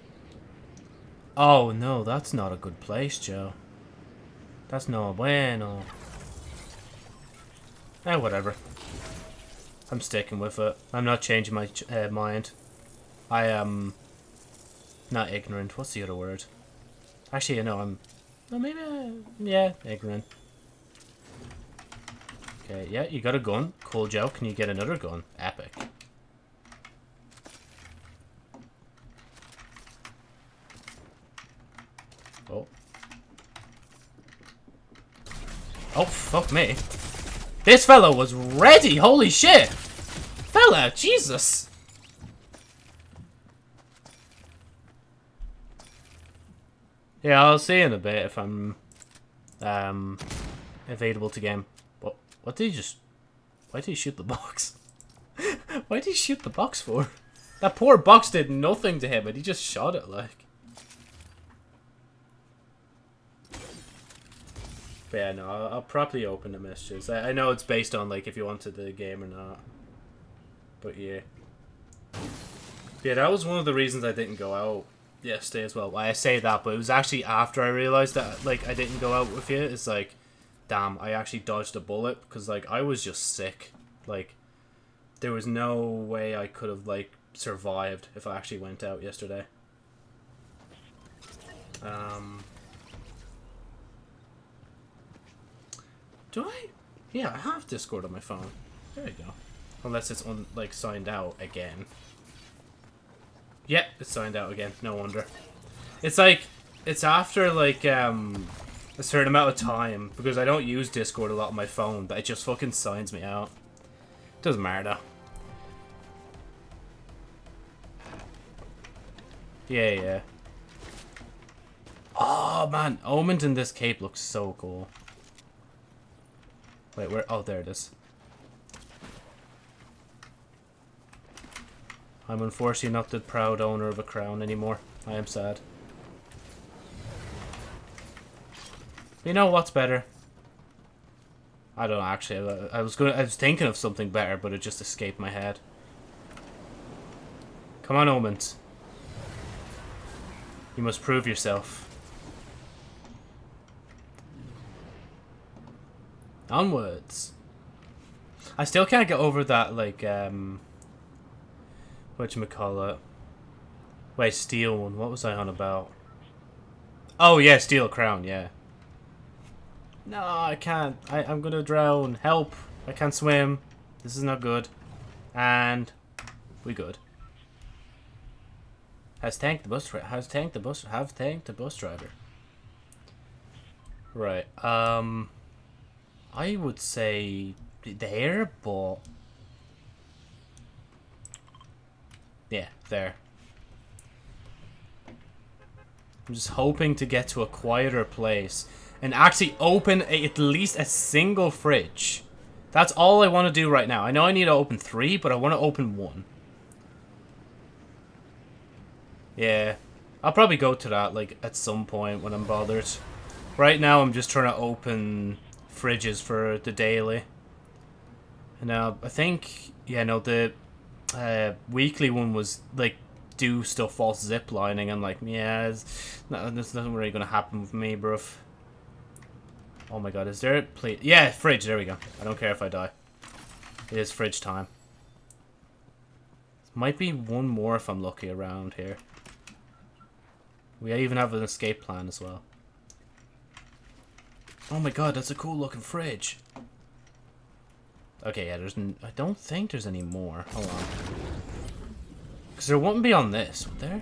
Oh, no, that's not a good place, Joe. That's no bueno. Eh, whatever. I'm sticking with it. I'm not changing my uh, mind. I am Not ignorant. What's the other word? Actually, you know, I'm... No, maybe... Uh, yeah, ignorant. Okay, yeah, you got a gun. Cool, Joe. Can you get another gun? Epic. Oh. Oh, fuck me. This fellow was ready! Holy shit! Fella, Jesus! Yeah, I'll see in a bit if I'm um available to game. What did he just why did he shoot the box? (laughs) why did he shoot the box for? That poor box did nothing to him and he just shot it like. But yeah, no, I'll, I'll probably open the messages. I, I know it's based on like if you wanted the game or not. But yeah. Yeah, that was one of the reasons I didn't go out yesterday as well. Why I say that, but it was actually after I realized that like I didn't go out with you. It's like, damn, I actually dodged a bullet because like I was just sick. Like, there was no way I could have like survived if I actually went out yesterday. Um. Do I? Yeah, I have Discord on my phone. There you go. Unless it's on like signed out again. Yep, it's signed out again. No wonder. It's like, it's after like um, a certain amount of time because I don't use Discord a lot on my phone, but it just fucking signs me out. Doesn't matter Yeah, yeah. Oh man, Omen in this cape looks so cool. Wait, where? Oh, there it is. I'm unfortunately not the proud owner of a crown anymore. I am sad. You know what's better? I don't know, actually. I was going I was thinking of something better, but it just escaped my head. Come on, Omens. You must prove yourself. Onwards. I still can't get over that, like, um whatchamacallit. Wait, steel one. What was I on about? Oh, yeah, steel crown, yeah. No, I can't. I, I'm gonna drown. Help. I can't swim. This is not good. And we good. Has tanked the bus. Has tanked the bus. Have tanked the bus driver. Right. Um. I would say there, but Yeah, there. I'm just hoping to get to a quieter place and actually open a, at least a single fridge. That's all I want to do right now. I know I need to open three, but I want to open one. Yeah. I'll probably go to that, like, at some point when I'm bothered. Right now, I'm just trying to open fridges for the daily. And now, I think, yeah, no, the uh, weekly one was like do stuff while zip lining. I'm like, yeah, there's nothing really gonna happen with me, bruv. Oh my god, is there a plate? Yeah, fridge, there we go. I don't care if I die. It is fridge time. Might be one more if I'm lucky around here. We even have an escape plan as well. Oh my god, that's a cool looking fridge. Okay, yeah, there's... N I don't think there's any more. Hold on. Because there wouldn't be on this, would there?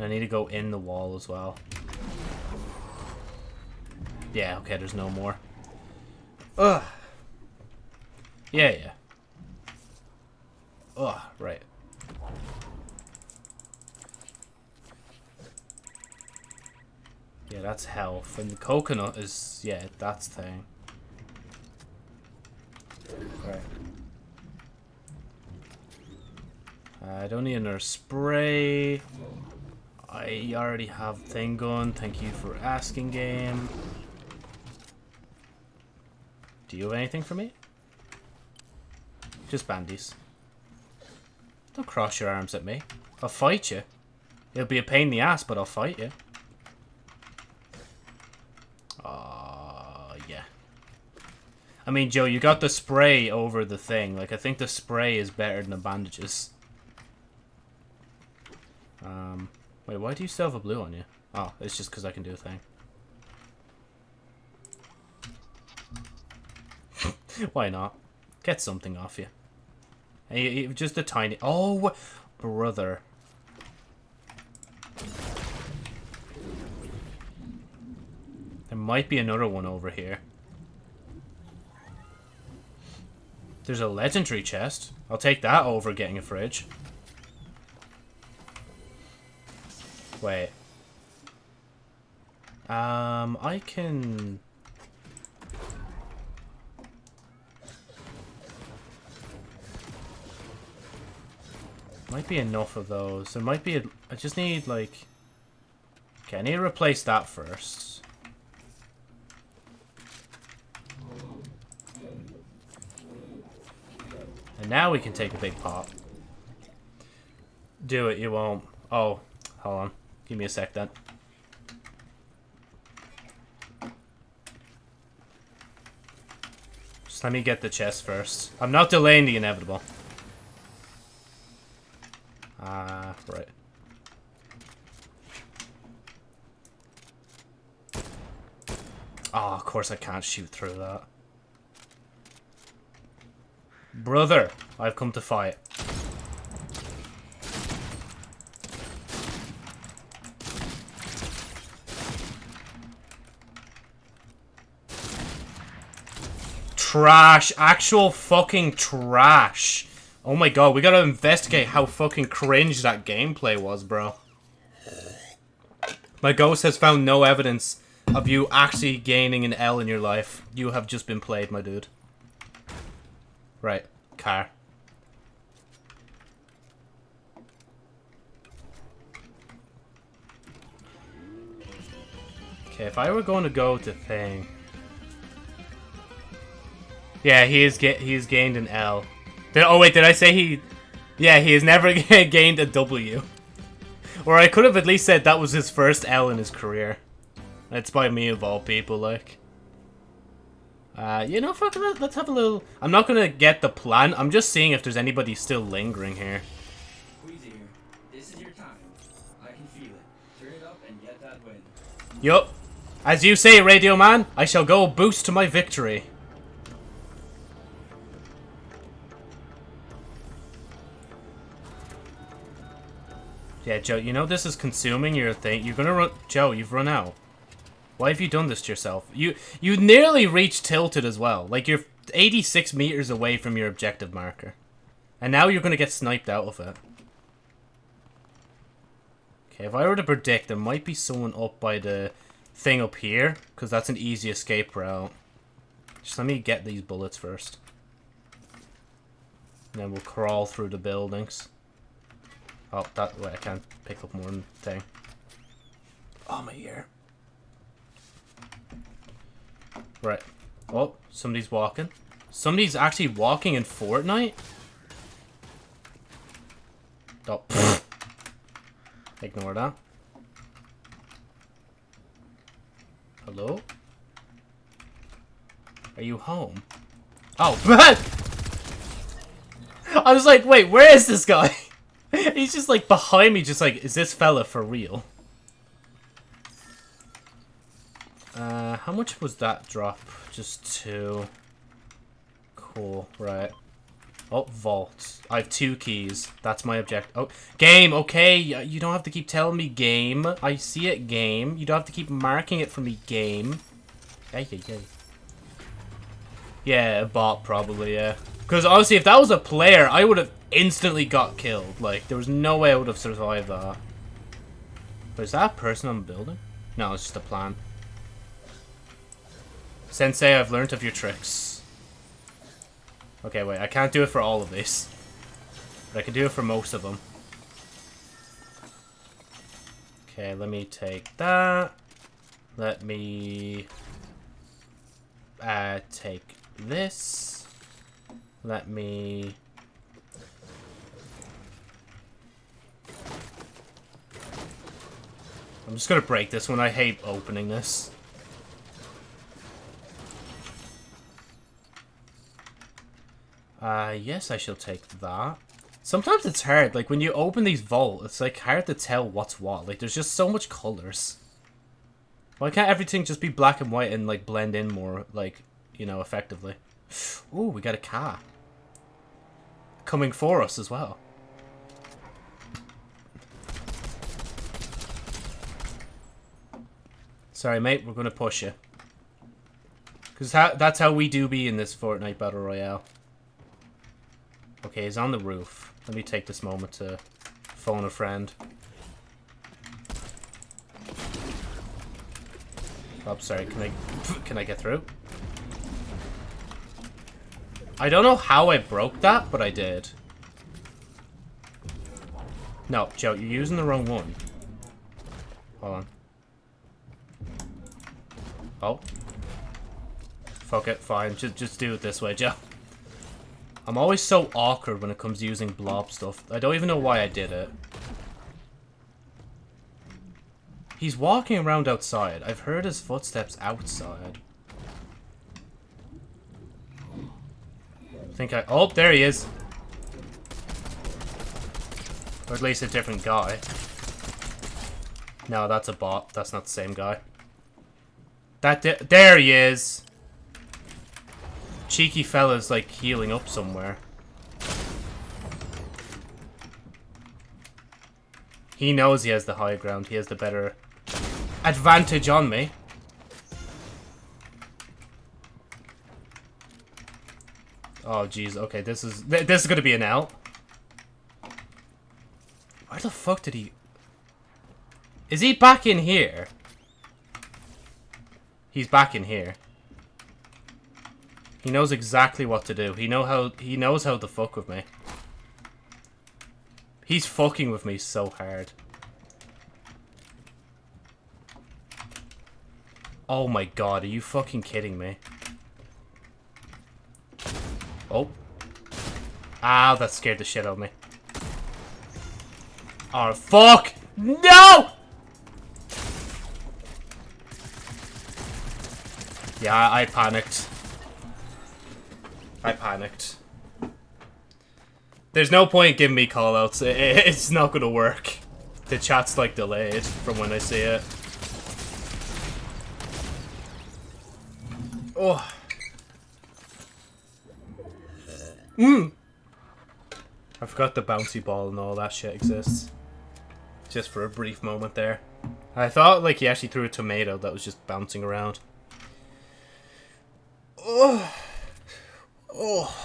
I need to go in the wall as well. Yeah, okay, there's no more. Ugh. Yeah, yeah. Ugh, right. Yeah, that's health. And the coconut is, yeah, that's thing. Right. I don't need another spray. I already have thing gun. Thank you for asking, game. Do you have anything for me? Just bandies. Don't cross your arms at me. I'll fight you. It'll be a pain in the ass, but I'll fight you. Awww, yeah. I mean, Joe, you got the spray over the thing. Like, I think the spray is better than the bandages. Um, wait, why do you still have a blue on you? Oh, it's just because I can do a thing. (laughs) why not? Get something off you. Hey, just a tiny... Oh, brother. There might be another one over here. There's a legendary chest. I'll take that over getting a fridge. Wait. Um, I can... Might be enough of those. There might be a... I just need, like... Okay, I need to replace that first. And now we can take a big pop. Do it, you won't. Oh, hold on. Give me a sec then. Just let me get the chest first. I'm not delaying the inevitable. Ah, uh, right. Oh, of course I can't shoot through that. Brother, I've come to fight. Trash. Actual fucking trash. Oh my god, we gotta investigate how fucking cringe that gameplay was, bro. My ghost has found no evidence of you actually gaining an L in your life. You have just been played, my dude. Right, car. Okay, if I were going to go to thing... Yeah, he is get he's gained an L. Did, oh wait, did I say he... Yeah, he has never (laughs) gained a W. Or I could have at least said that was his first L in his career. That's by me of all people, like. Uh, you know, fuck it, let's have a little... I'm not gonna get the plan, I'm just seeing if there's anybody still lingering here. This is your time. I can feel it. Turn it up and get that win. Yup. As you say, Radio Man, I shall go boost to my victory. Yeah, Joe, you know this is consuming your thing. You're gonna run... Joe, you've run out. Why have you done this to yourself? You you nearly reached tilted as well. Like you're 86 meters away from your objective marker. And now you're to get sniped out of it. Okay, if I were to predict, there might be someone up by the thing up here. Because that's an easy escape route. Just let me get these bullets first. And then we'll crawl through the buildings. Oh, that way I can't pick up more than thing. Oh, my ear. Right. Oh, somebody's walking. Somebody's actually walking in Fortnite? Oh, pfft. Ignore that. Hello? Are you home? Oh, man! (laughs) I was like, wait, where is this guy? (laughs) (laughs) He's just like behind me, just like, is this fella for real? Uh, how much was that drop? Just two. Cool, right. Oh, vault. I have two keys. That's my object. Oh, game, okay. You don't have to keep telling me game. I see it, game. You don't have to keep marking it for me, game. Hey, hey. Yeah, a bot probably, yeah. Because honestly, if that was a player, I would have instantly got killed. Like, there was no way I would have survived that. But is that a person on the building? No, it's just a plan. Sensei, I've learned of your tricks. Okay, wait, I can't do it for all of these. But I can do it for most of them. Okay, let me take that. Let me... Uh, take this. Let me... I'm just gonna break this one. I hate opening this. Uh, yes, I shall take that. Sometimes it's hard. Like, when you open these vault, it's, like, hard to tell what's what. Like, there's just so much colors. Why can't everything just be black and white and, like, blend in more, like, you know, effectively? Ooh, we got a car. Coming for us as well. Sorry, mate. We're going to push you. Because that's how we do be in this Fortnite Battle Royale. Okay, he's on the roof. Let me take this moment to phone a friend. Oh, sorry. Can I (sniffs) can I get through? I don't know how I broke that, but I did. No, Joe, you're using the wrong one. Hold on. Oh. Fuck it, fine. Just, just do it this way, Joe. I'm always so awkward when it comes to using blob stuff. I don't even know why I did it. He's walking around outside. I've heard his footsteps outside. Think I... Oh, there he is. Or at least a different guy. No, that's a bot. That's not the same guy. That There he is! Cheeky fella's like healing up somewhere. He knows he has the high ground. He has the better advantage on me. Oh, jeez. Okay, this is this is gonna be an out. Where the fuck did he... Is he back in here? He's back in here. He knows exactly what to do. He know how he knows how to fuck with me. He's fucking with me so hard. Oh my god, are you fucking kidding me? Oh. Ah, that scared the shit out of me. Oh, fuck! No! Yeah, I panicked. I panicked. There's no point giving me callouts. It's not gonna work. The chat's like delayed from when I see it. Oh. Mmm. I forgot the bouncy ball and all that shit exists. Just for a brief moment there. I thought like he actually threw a tomato that was just bouncing around. Oh. Oh.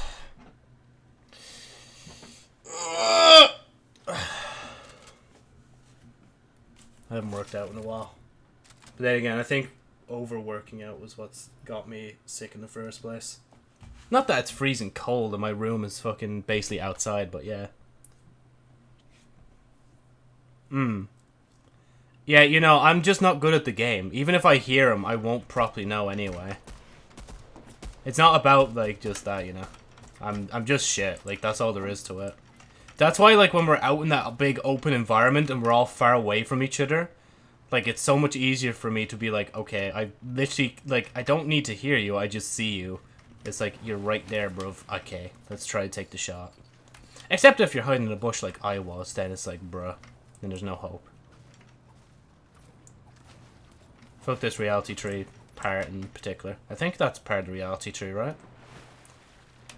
I haven't worked out in a while. But then again, I think overworking out was what's got me sick in the first place. Not that it's freezing cold and my room is fucking basically outside, but yeah. Hmm. Yeah, you know, I'm just not good at the game. Even if I hear him, I won't properly know anyway. It's not about, like, just that, you know. I'm, I'm just shit. Like, that's all there is to it. That's why, like, when we're out in that big open environment and we're all far away from each other, like, it's so much easier for me to be like, okay, I literally, like, I don't need to hear you, I just see you. It's like, you're right there, bro. Okay, let's try to take the shot. Except if you're hiding in a bush like I was, then it's like, bruh, then there's no hope. Fuck this reality tree part in particular. I think that's part of the reality tree, right?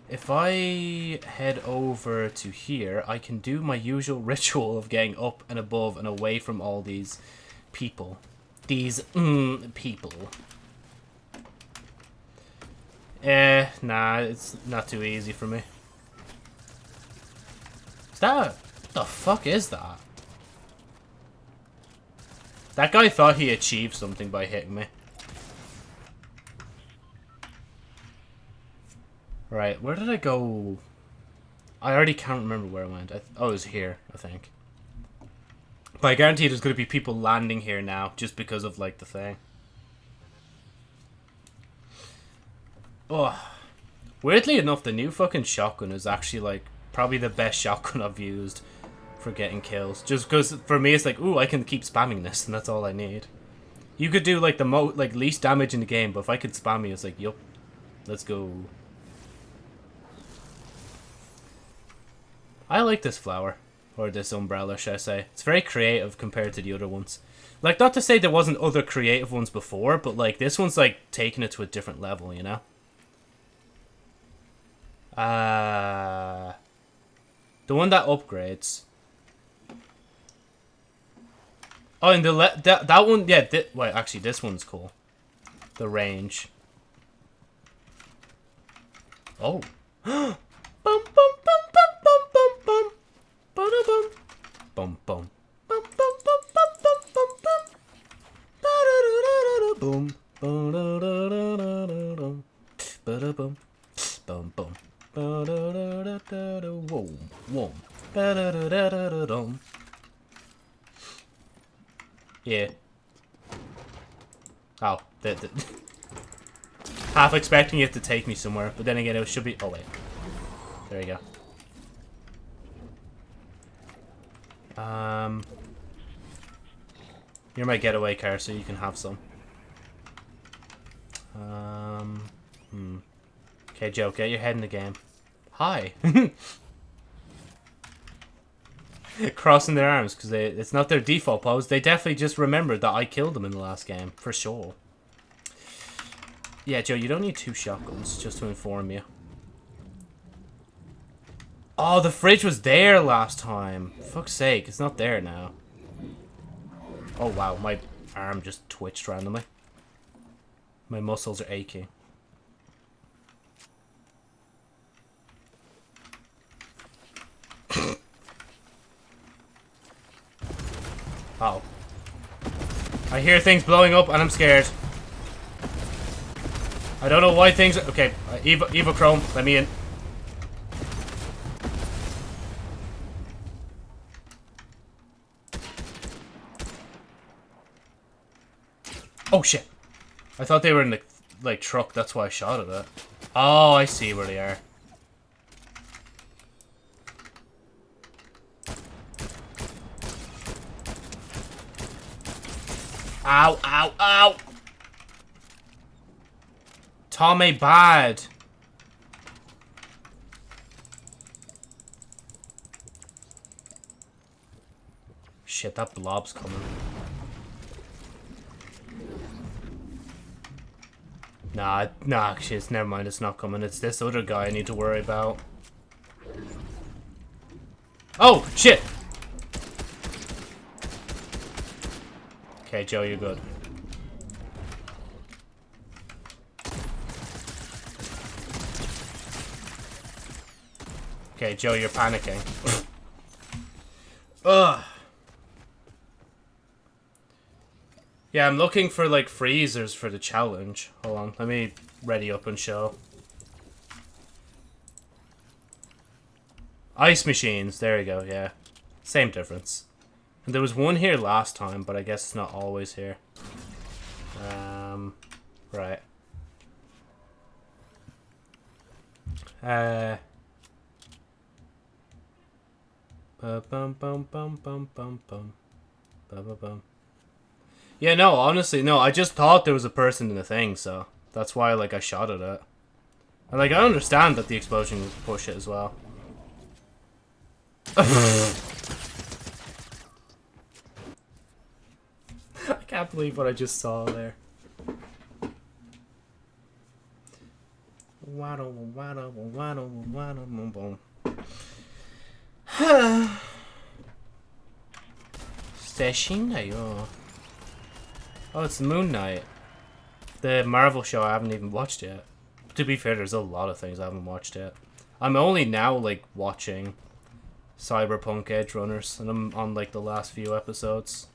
If I head over to here, I can do my usual (laughs) ritual of getting up and above and away from all these people. These mm, people. Eh, nah, it's not too easy for me. Is that... What the fuck is that? That guy thought he achieved something by hitting me. Right, where did I go? I already can't remember where I went. I oh, it was here, I think. But I guarantee there's going to be people landing here now just because of, like, the thing. Oh. Weirdly enough, the new fucking shotgun is actually, like, probably the best (laughs) shotgun I've used for getting kills. Just because, for me, it's like, ooh, I can keep spamming this, and that's all I need. You could do, like, the mo like least damage in the game, but if I could spam you, it's like, yup, let's go. I like this flower. Or this umbrella, should I say. It's very creative compared to the other ones. Like, not to say there wasn't other creative ones before, but, like, this one's, like, taking it to a different level, you know? Uh... The one that upgrades. Oh, and the le that, that one, yeah, wait, actually, this one's cool. The range. Oh. (gasps) bum, bum, bum, bum, bum, bum, bum. Ba-da-bum. Bum, bum. Bum, bum, bum, bum, bum, bum, bum. Ba-da-da-da-da-da. Yeah. Oh, the, the (laughs) half expecting it to take me somewhere, but then again, it should be. Oh wait, there you go. Um, you're my getaway car, so you can have some. Um, hmm. Okay, Joe, get your head in the game. Hi. (laughs) crossing their arms because it's not their default pose. They definitely just remembered that I killed them in the last game, for sure. Yeah, Joe, you don't need two shotguns, just to inform you. Oh, the fridge was there last time. Fuck's sake, it's not there now. Oh, wow, my arm just twitched randomly. My muscles are aching. (clears throat) Oh. I hear things blowing up and I'm scared. I don't know why things... Okay, uh, Eva, Eva Chrome, let me in. Oh, shit. I thought they were in the, like, truck. That's why I shot at it. Oh, I see where they are. Ow, ow, ow! Tommy bad. Shit, that blob's coming. Nah, nah, shit, never mind, it's not coming. It's this other guy I need to worry about. Oh, shit! Okay, Joe, you're good. Okay, Joe, you're panicking. (laughs) Ugh. Yeah, I'm looking for, like, freezers for the challenge. Hold on, let me ready up and show. Ice machines, there we go, yeah. Same difference. There was one here last time, but I guess it's not always here. Um, right. Uh. Bum bum bum bum bum bum. Bum bum Yeah, no, honestly, no. I just thought there was a person in the thing, so that's why, like, I shot at it. And, like, I understand that the explosion would push it as well. (laughs) (laughs) can't believe what I just saw there. Oh. oh, it's Moon Knight. The Marvel show I haven't even watched yet. To be fair, there's a lot of things I haven't watched yet. I'm only now, like, watching Cyberpunk Edge Runners, and I'm on, like, the last few episodes.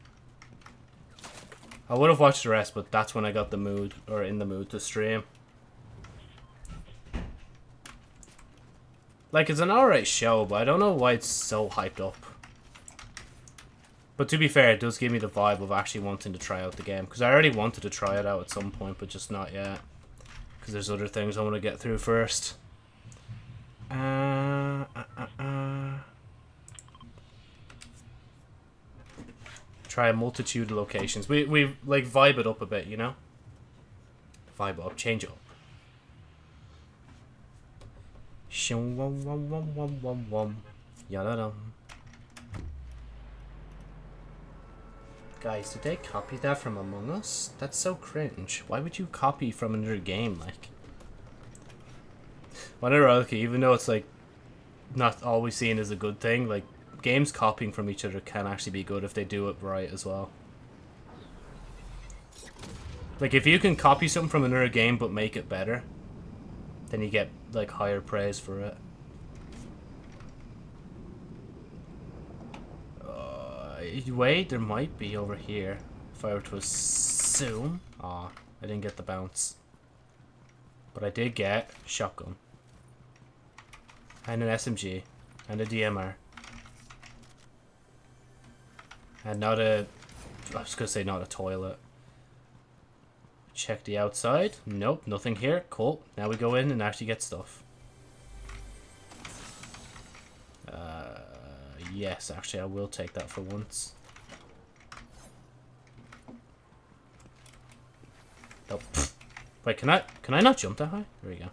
I would have watched the rest, but that's when I got the mood, or in the mood to stream. Like, it's an alright show, but I don't know why it's so hyped up. But to be fair, it does give me the vibe of actually wanting to try out the game. Because I already wanted to try it out at some point, but just not yet. Because there's other things I want to get through first. Uh, uh, uh, Try a multitude of locations. We, we like, vibe it up a bit, you know? Vibe up, change it up. Guys, did they copy that from Among Us? That's so cringe. Why would you copy from another game, like? Whatever, okay, even though it's like not always seen as a good thing, like games copying from each other can actually be good if they do it right as well. Like if you can copy something from another game but make it better, then you get like higher praise for it. Uh, wait, there might be over here. If I were to assume. Aw, oh, I didn't get the bounce. But I did get shotgun. And an SMG. And a DMR. And not a... I was going to say not a toilet. Check the outside. Nope, nothing here. Cool. Now we go in and actually get stuff. Uh, yes, actually, I will take that for once. Nope. Wait, can I can I not jump that high? There we go.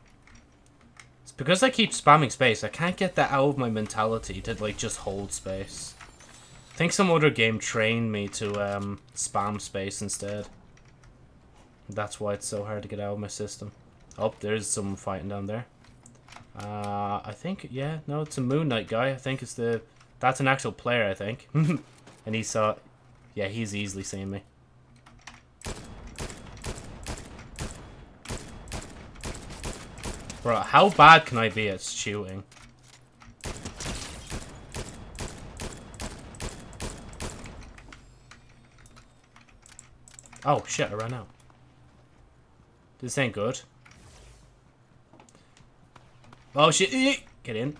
It's because I keep spamming space. I can't get that out of my mentality to like just hold space. I think some other game trained me to um, spam space instead. That's why it's so hard to get out of my system. Oh, there's some fighting down there. Uh, I think, yeah, no, it's a Moon Knight guy. I think it's the that's an actual player, I think. (laughs) and he saw... Yeah, he's easily seeing me. Bro, how bad can I be at shooting? Oh, shit, I ran out. This ain't good. Oh, shit. Get in.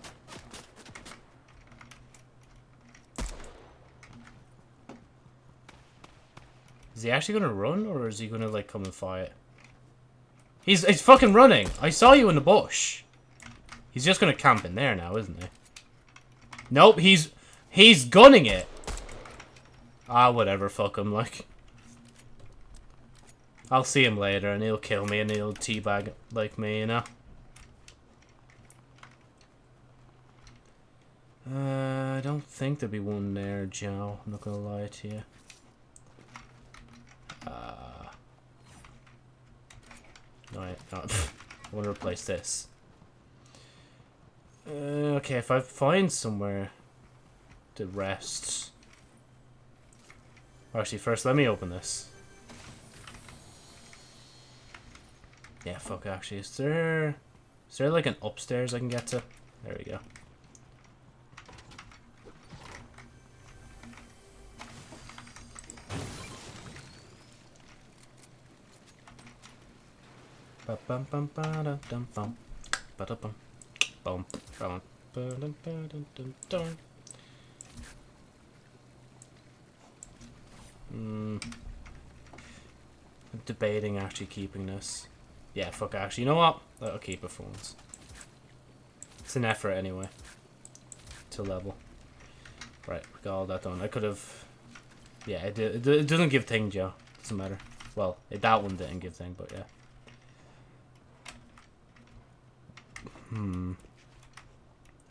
Is he actually gonna run, or is he gonna, like, come and fight? He's, he's fucking running! I saw you in the bush! He's just gonna camp in there now, isn't he? Nope, he's... He's gunning it! Ah, whatever, fuck him, like... I'll see him later, and he'll kill me, and he'll teabag like me, you know? Uh, I don't think there'll be one there, Joe. I'm not gonna lie to you. Uh, no, I, no, (laughs) I want to replace this. Uh, okay, if I find somewhere to rest... Actually, first, let me open this. Yeah, fuck, actually. Is there... Is there, like, an upstairs I can get to? There we go. Bum bum ba da dum bum ba da bum bum bum ba dum ba dum dum dum. Hmm. I'm debating actually keeping this. Yeah, fuck actually. You know what? I'll keep for once. It's an effort anyway. To level. Right, we got all that done. I could have... Yeah, it, it, it doesn't give thing, Joe. Doesn't matter. Well, it, that one didn't give thing, but yeah. Hmm.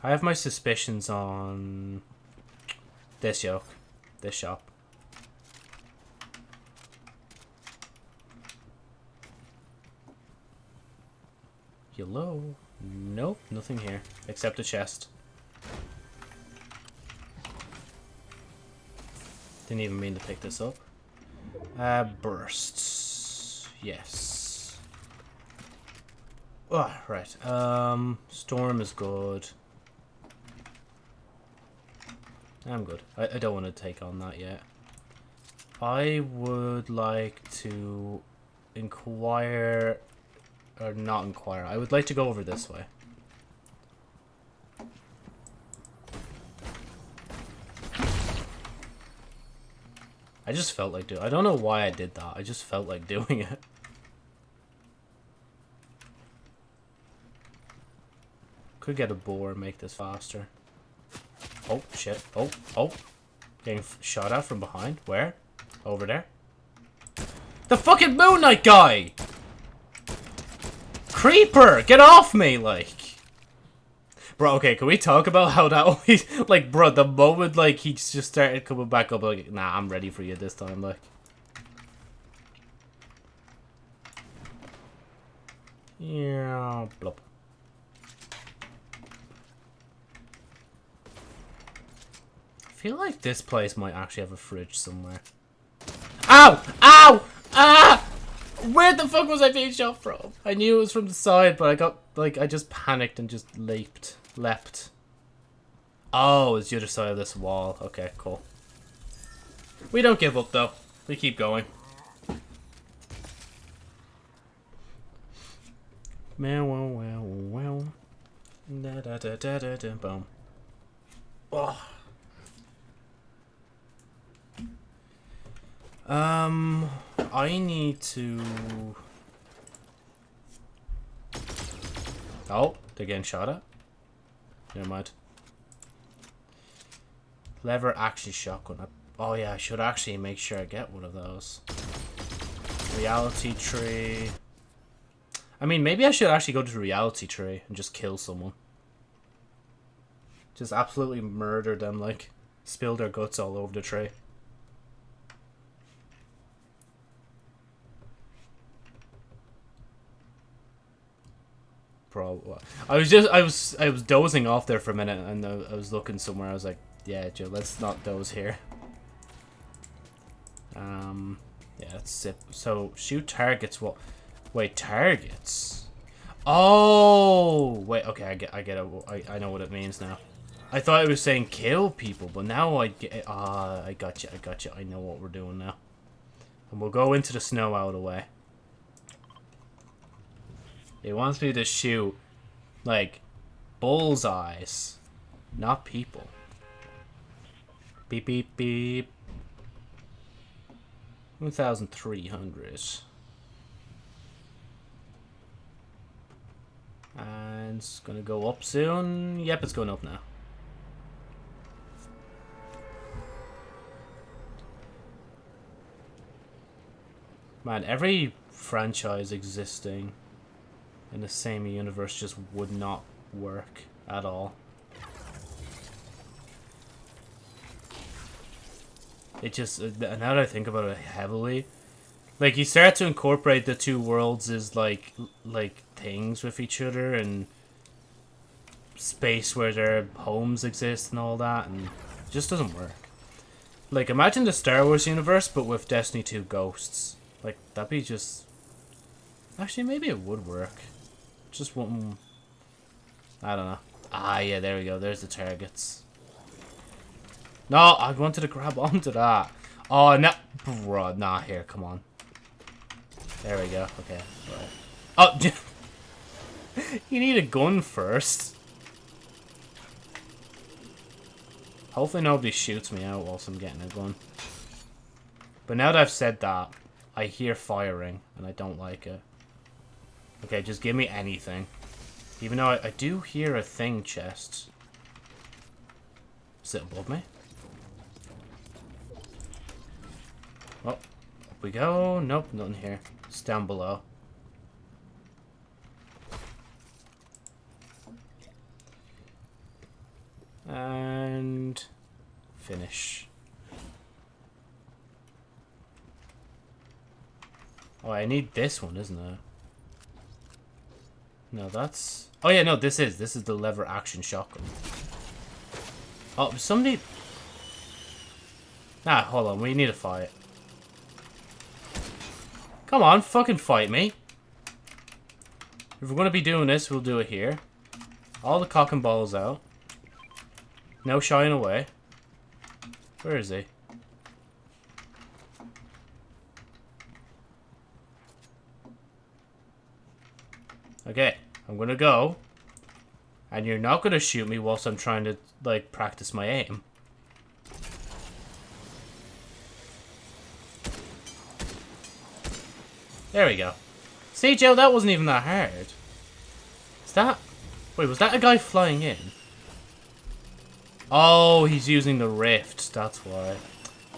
I have my suspicions on this yoke, this shop. Hello? Nope, nothing here. Except a chest. Didn't even mean to pick this up. Uh, bursts. Yes. Oh, right. Um, Storm is good. I'm good. I, I don't want to take on that yet. I would like to inquire... Or not inquire. I would like to go over this way. I just felt like doing I don't know why I did that. I just felt like (laughs) doing it. Could get a boar and make this faster. Oh, shit. Oh, oh. Getting shot at from behind. Where? Over there. The fucking Moon Knight guy! Creeper! Get off me, like! Bro, okay, can we talk about how that (laughs) always... Like, bro, the moment, like, he just started coming back up, like, nah, I'm ready for you this time, like. Yeah, blop. I feel like this place might actually have a fridge somewhere. Ow! Ow! Ah! Where the fuck was I being shot from? I knew it was from the side, but I got, like, I just panicked and just leaped. Leapt. Oh, it's the other side of this wall. Okay, cool. We don't give up, though. We keep going. Meow, wow, wow, wow. Da da da da da da, boom. Oh. Um, I need to... Oh, they're getting shot at. Never mind. Lever action shotgun. Oh yeah, I should actually make sure I get one of those. Reality tree. I mean, maybe I should actually go to the reality tree and just kill someone. Just absolutely murder them, like, spill their guts all over the tree. I was just, I was, I was dozing off there for a minute, and I was looking somewhere. I was like, yeah, Joe, let's not doze here. Um, yeah, let's sip. So shoot targets. What? Wait, targets. Oh, wait. Okay, I get, I get it. I, I know what it means now. I thought it was saying kill people, but now I get. Ah, uh, I got you. I got you. I know what we're doing now. And we'll go into the snow out of the way. It wants me to shoot, like, bullseyes, not people. Beep, beep, beep. 1,300. And it's gonna go up soon. Yep, it's going up now. Man, every franchise existing in the same universe just would not work at all. It just, uh, now that I think about it heavily, like you start to incorporate the two worlds as like, like things with each other and space where their homes exist and all that and just doesn't work. Like imagine the Star Wars universe but with Destiny 2 ghosts. Like that'd be just, actually maybe it would work. Just one. I don't know. Ah, yeah, there we go. There's the targets. No, I wanted to grab (laughs) onto that. Oh, no. Bro, nah, here, come on. There we go. Okay. Right. Oh, (laughs) you need a gun first. Hopefully nobody shoots me out whilst I'm getting a gun. But now that I've said that, I hear firing, and I don't like it. Okay, just give me anything. Even though I, I do hear a thing chest. Sit above me? Oh, up we go. Nope, nothing here. It's down below. And finish. Oh, I need this one, isn't it? No, that's... Oh, yeah, no, this is. This is the lever action shotgun. Oh, somebody... Nah, hold on. We need to fight. Come on, fucking fight me. If we're going to be doing this, we'll do it here. All the cock and balls out. No shying away. Where is he? Okay, I'm gonna go. And you're not gonna shoot me whilst I'm trying to, like, practice my aim. There we go. See, Joe, that wasn't even that hard. Is that... Wait, was that a guy flying in? Oh, he's using the rift. That's why.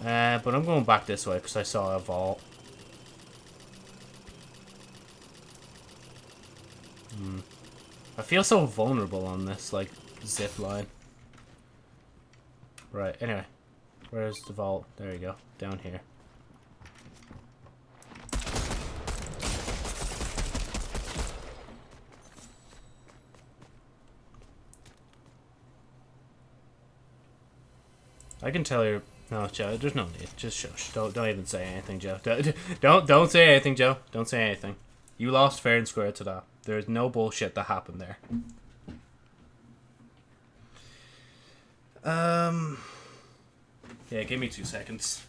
Uh, but I'm going back this way because I saw a vault. Hmm. I feel so vulnerable on this, like, zip line. Right, anyway. Where's the vault? There you go. Down here. I can tell you're... No, Joe. There's no need. Just shush. Don't don't even say anything, Joe. (laughs) Don't don't, say anything, Joe. Don't say anything. You lost fair and square to that. There's no bullshit that happened there. Um. Yeah, give me two seconds.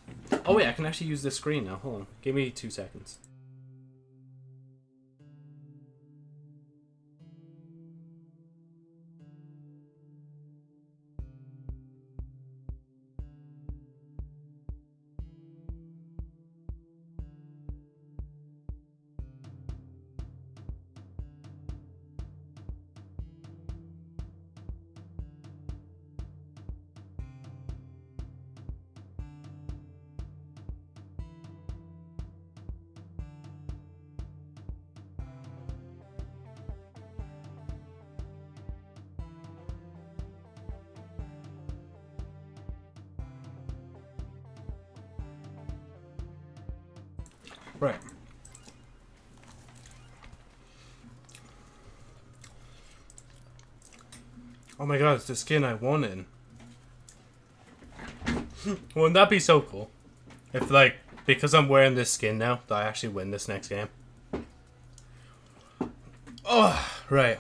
Oh wait, I can actually use this screen now. Hold on. Give me two seconds. The skin I won in. (laughs) Wouldn't that be so cool? If, like, because I'm wearing this skin now, I actually win this next game. Oh, right.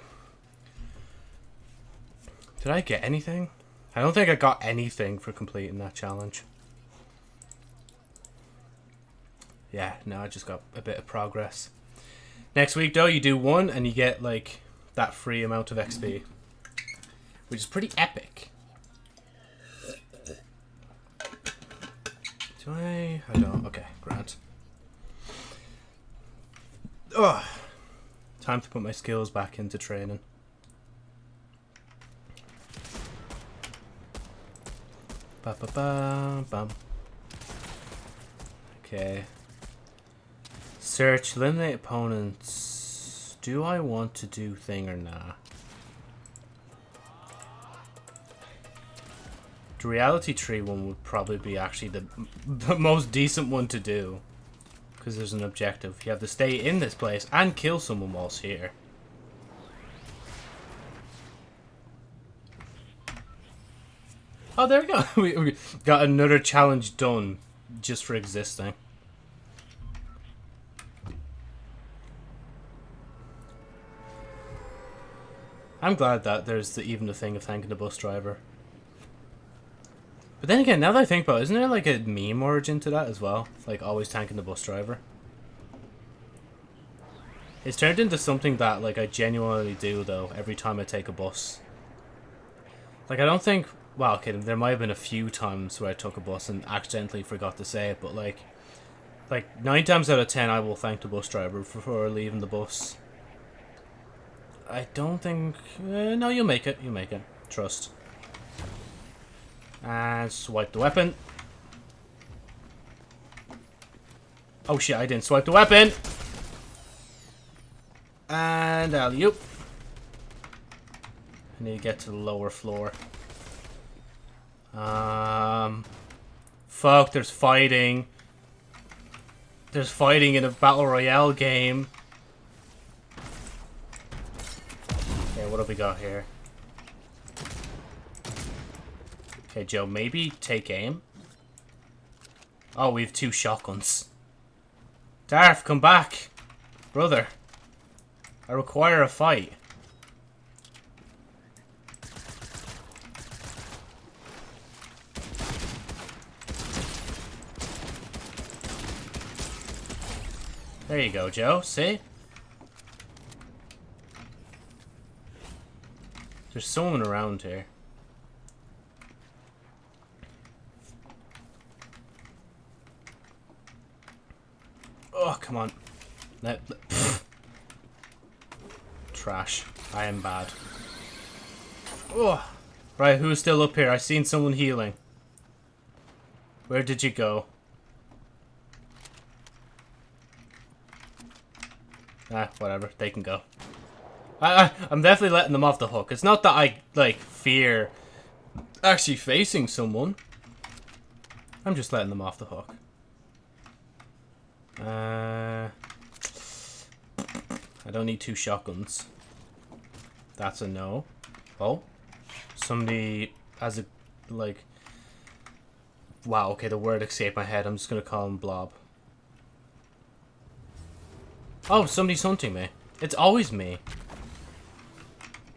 Did I get anything? I don't think I got anything for completing that challenge. Yeah, no, I just got a bit of progress. Next week, though, you do one and you get, like, that free amount of XP. Which is pretty epic. Do I? I don't. Okay, Grant. Ugh. Time to put my skills back into training. Ba ba ba bum. Okay. Search, eliminate opponents. Do I want to do thing or nah? The reality tree one would probably be actually the, (laughs) the most decent one to do. Because there's an objective. You have to stay in this place and kill someone whilst here. Oh, there we go. (laughs) we, got another challenge done just for existing. I'm glad that there's the, even the thing of thanking the bus driver. But then again, now that I think about it, isn't there like a meme origin to that as well? Like always thanking the bus driver. It's turned into something that like I genuinely do though every time I take a bus. Like I don't think well, okay, there might have been a few times where I took a bus and accidentally forgot to say it, but like like nine times out of ten I will thank the bus driver for leaving the bus. I don't think uh, no, you'll make it. You'll make it. Trust. And swipe the weapon. Oh shit, I didn't swipe the weapon. And alley-oop. I need to get to the lower floor. Um, fuck, there's fighting. There's fighting in a Battle Royale game. Okay, what have we got here? Okay, Joe, maybe take aim. Oh, we have two shotguns. Darth, come back. Brother. I require a fight. There you go, Joe. See? There's someone around here. Oh, come on. Let Trash. I am bad. Oh. Right, who's still up here? I seen someone healing. Where did you go? Ah, whatever. They can go. I, I, I'm definitely letting them off the hook. It's not that I, like, fear actually facing someone. I'm just letting them off the hook. Uh, I don't need two shotguns. That's a no. Oh, somebody has a, like... Wow, okay, the word escaped my head. I'm just gonna call him Blob. Oh, somebody's hunting me. It's always me.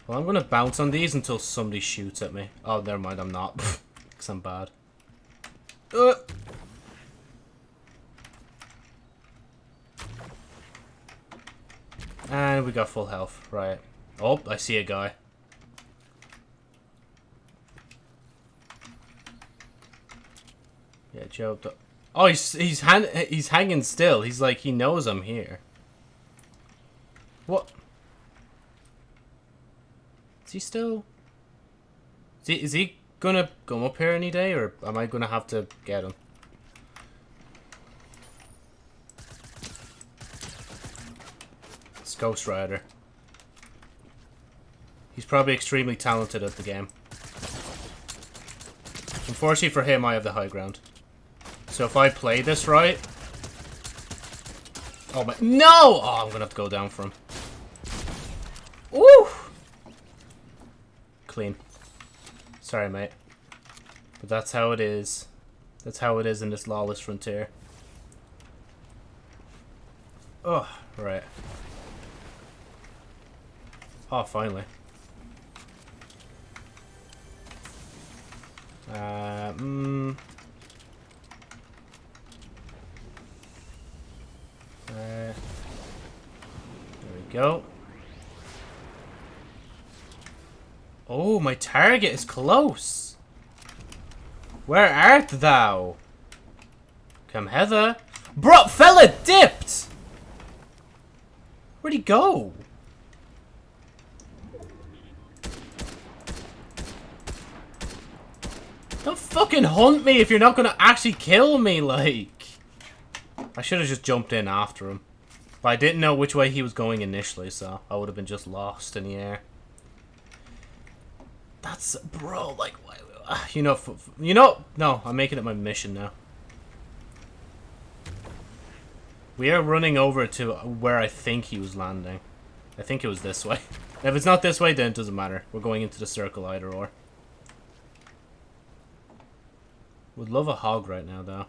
Well, I'm gonna bounce on these until somebody shoots at me. Oh, never mind, I'm not. (laughs) Because I'm bad. Uh. And we got full health. Right. Oh, I see a guy. Yeah, Joe. Oh, he's he's he's hanging still. He's like he knows I'm here. What? Is he still? Is he, is he gonna come up here any day, or am I gonna have to get him? Ghost Rider. He's probably extremely talented at the game. Unfortunately for him, I have the high ground. So if I play this right... Oh my... No! Oh, I'm gonna have to go down for him. Woo! Clean. Sorry, mate. But that's how it is. That's how it is in this lawless frontier. Oh, right. Oh, finally. Uh, mm, Uh, there we go. Oh, my target is close. Where art thou? Come hither. Bro, fella dipped! Where'd he go? Don't fucking hunt me if you're not gonna actually kill me, like. I should have just jumped in after him. But I didn't know which way he was going initially, so I would have been just lost in the air. That's... Bro, like... You know... You know... No, I'm making it my mission now. We are running over to where I think he was landing. I think it was this way. (laughs) If it's not this way, then it doesn't matter. We're going into the circle either or. Would love a hog right now, though.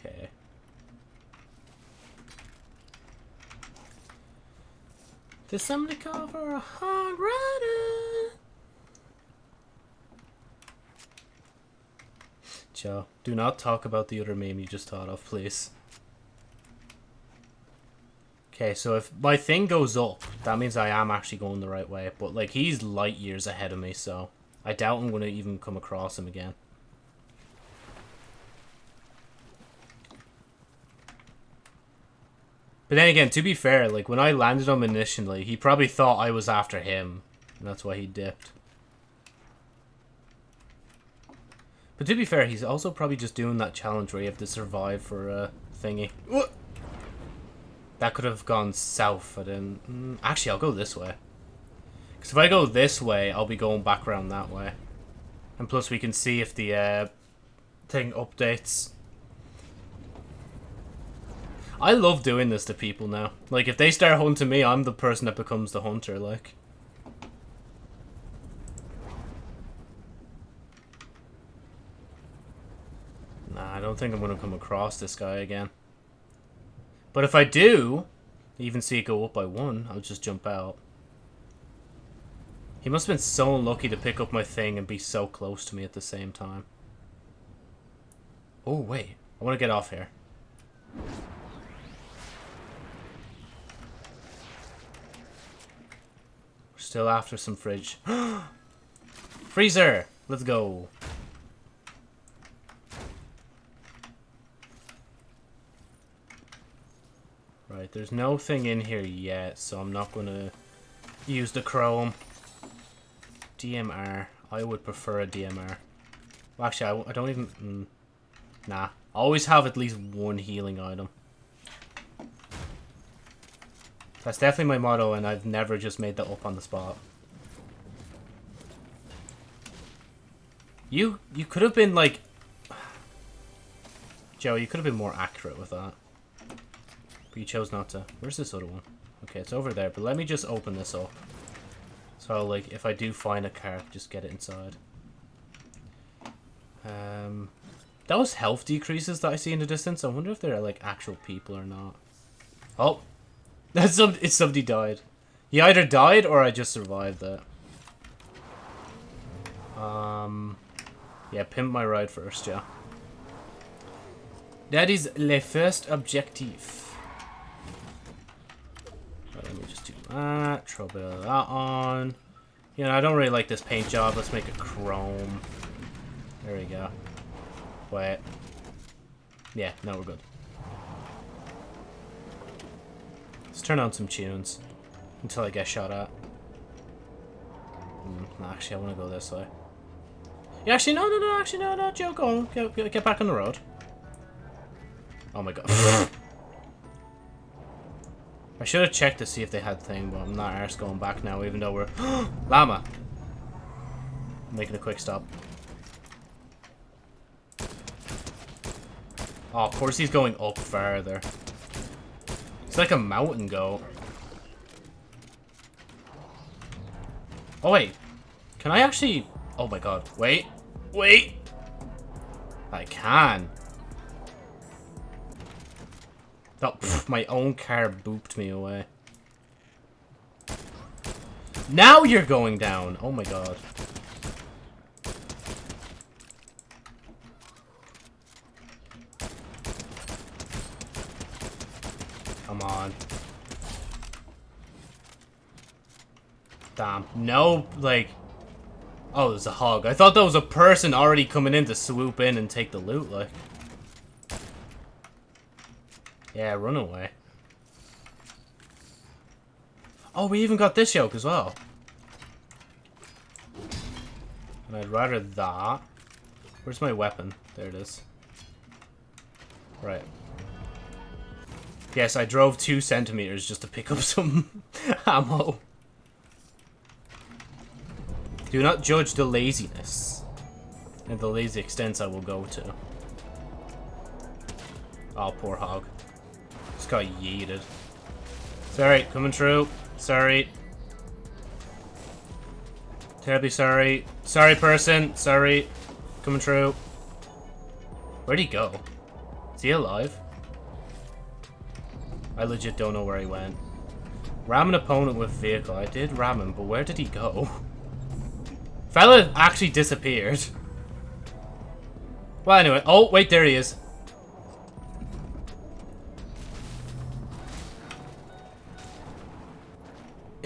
Okay. Did somebody call for a hog rider? Joe, do not talk about the other meme you just thought of, please. Okay, so if my thing goes up, that means I am actually going the right way. But, like, he's light years ahead of me, so I doubt I'm going to even come across him again. But then again, to be fair, like when I landed on him initially, he probably thought I was after him. And that's why he dipped. But to be fair, he's also probably just doing that challenge where you have to survive for a thingy. That could have gone south, but then... Mm, actually, I'll go this way. Because if I go this way, I'll be going back around that way. And plus we can see if the uh, thing updates. I love doing this to people now. Like, if they start hunting me, I'm the person that becomes the hunter, like. Nah, I don't think I'm going to come across this guy again. But if I do, even see it go up by one, I'll just jump out. He must have been so lucky to pick up my thing and be so close to me at the same time. Oh, wait. I want to get off here. Still after some fridge. (gasps) Freezer! Let's go. Right, there's no thing in here yet, so I'm not going to use the chrome. DMR. I would prefer a DMR. Well, actually, I, I don't even... Mm, nah. Always have at least one healing item. That's definitely my motto, and I've never just made that up on the spot. You you could have been like... Joe, you could have been more accurate with that. But you chose not to. Where's this other one? Okay, it's over there, but let me just open this up. So, like, if I do find a car, just get it inside. Um, those health decreases that I see in the distance, I wonder if they're, like, actual people or not. Oh! (laughs) That's some, it's somebody died. He either died or I just survived that. Um, yeah, pimp my ride first, yeah. That is le first objective. let me just do that. Throw a bit of that on. You know, I don't really like this paint job. Let's make it chrome. There we go. Wait. Yeah, now we're good. Let's turn on some tunes until I get shot at. Mm, actually, I want to go this way. Yeah, actually, no, no, no, actually, no, no, Joe, go on. Get, get back on the road. Oh my god. (laughs) I should have checked to see if they had thing, but I'm not arse going back now, even though we're... (gasps) Llama! making a quick stop. Oh, of course he's going up further. It's like a mountain goat. Oh, wait. Can I actually... Oh my god. Wait. Wait! I can. Oh, pff, my own car booped me away. Now you're going down! Oh my god. Come on. Damn. No, like... Oh, there's a hog. I thought that was a person already coming in to swoop in and take the loot, like. Yeah, run away. Oh, we even got this yoke as well. And I'd rather that. Where's my weapon? There it is. Right. Yes, I drove two centimeters just to pick up (laughs) some ammo. Do not judge the laziness. And the lazy extents I will go to. Oh, poor hog. Just got yeeted. Sorry, coming through. Sorry. Terribly sorry. Sorry, person. Sorry. Coming through. Where'd he go? Is he alive? I legit don't know where he went. Ram an opponent with vehicle. I did ram him, but where did he go? (laughs) Fella actually disappeared. Well, anyway. Oh, wait, there he is.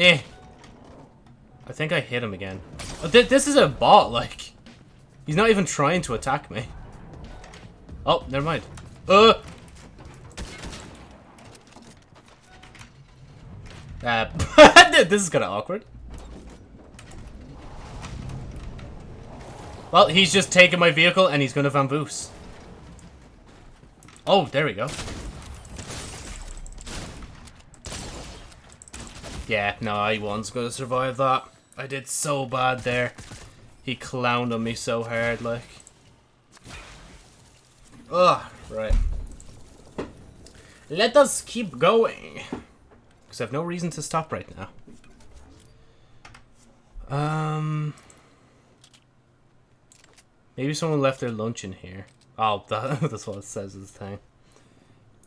Eh. I think I hit him again. Oh, th this is a bot, like. He's not even trying to attack me. Oh, never mind. Uh, Uh, (laughs) this is kind of awkward. Well, he's just taking my vehicle and he's going to Van Oh, there we go. Yeah, no, I wasn't going to survive that. I did so bad there. He clowned on me so hard, like. Ugh, right. Let us keep going. Because I have no reason to stop right now. Um... Maybe someone left their lunch in here. Oh, (laughs) that, that's what it says this thing.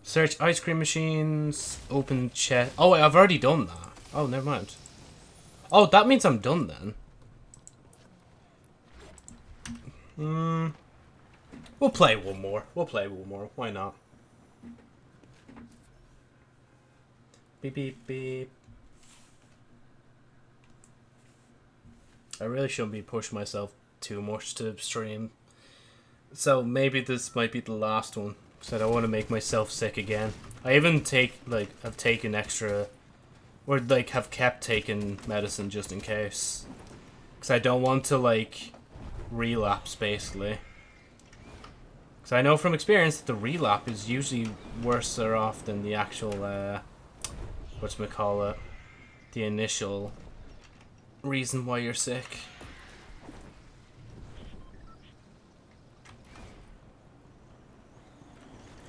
Search ice cream machines, open chest. Oh, wait, I've already done that. Oh, never mind. Oh, that means I'm done then. Hmm. We'll play one more. We'll play one more. Why not? Beep, beep, beep. I really shouldn't be pushing myself too much to stream. So maybe this might be the last one. Because I don't want to make myself sick again. I even take, like, I've taken extra... Or, like, have kept taking medicine just in case. Because I don't want to, like, relapse, basically. Because I know from experience that the relapse is usually worse off than the actual, uh, whatchamacallit, the initial reason why you're sick.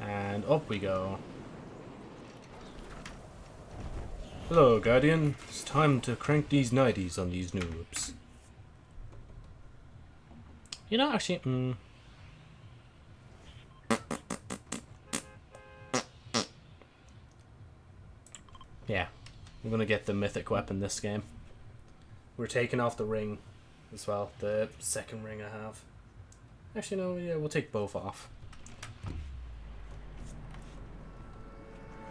And up we go. Hello, Guardian. It's time to crank these 90s on these noobs. You know, actually, mm, Yeah, I'm gonna get the mythic weapon this game. We're taking off the ring as well, the second ring I have. Actually, no, yeah, we'll take both off.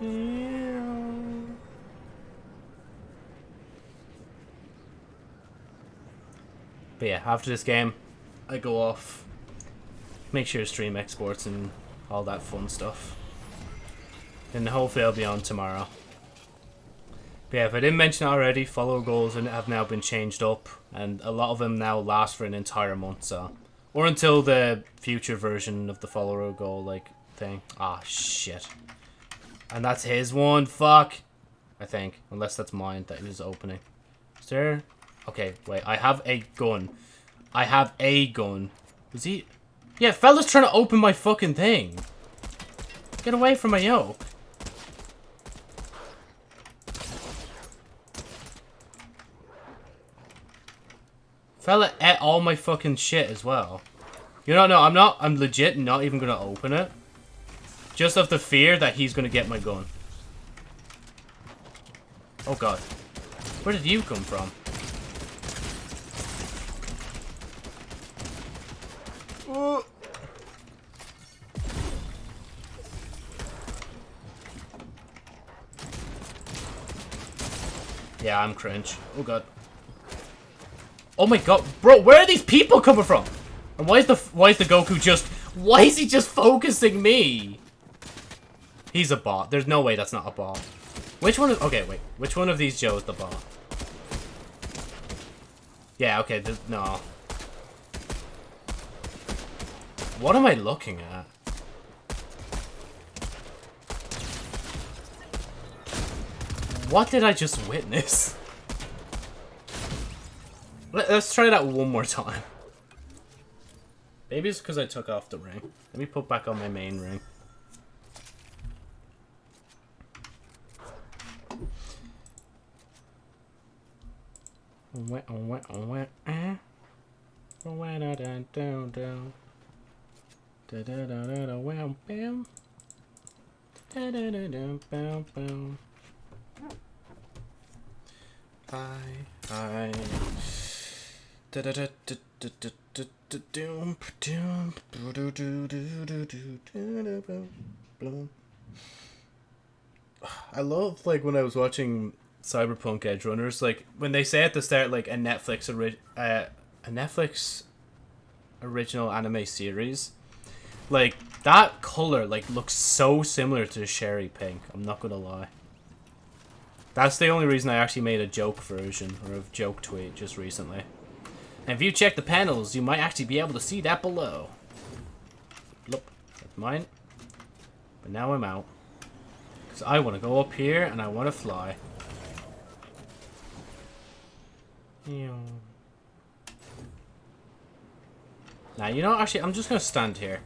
Yeah. But yeah, after this game, I go off, make sure stream exports and all that fun stuff. And hopefully I'll be on tomorrow. But yeah, if I didn't mention already, follower goals and have now been changed up, and a lot of them now last for an entire month, so... Or until the future version of the follower goal, like, thing. Ah, shit. And that's his one, fuck! I think. Unless that's mine that he was opening. Is there... Okay, wait, I have a gun. I have a gun. Is he... Yeah, fella's trying to open my fucking thing. Get away from my yoke. Fella ate all my fucking shit as well. You know, no, I'm not, I'm legit not even gonna open it. Just of the fear that he's gonna get my gun. Oh god. Where did you come from? Yeah, I'm cringe. Oh god. Oh my god, bro, where are these people coming from? And why is the why is the Goku just why is he just focusing me? He's a bot. There's no way that's not a bot. Which one is okay? Wait, which one of these Joe is the bot? Yeah, okay. No. What am I looking at? What did I just witness? Let's try that one more time. Maybe it's because I took off the ring. Let me put back on my main ring. Hi, hi. I love like when I was watching Cyberpunk Edgerunners, like when they say at the start like a Netflix ori- uh, a Netflix original anime series, like that color like looks so similar to Sherry Pink. I'm not gonna lie. That's the only reason I actually made a joke version or a joke tweet just recently. And if you check the panels, you might actually be able to see that below. Look, that's mine. But now I'm out. Because I want to go up here and I want to fly. Now, you know, actually, I'm just going to stand here.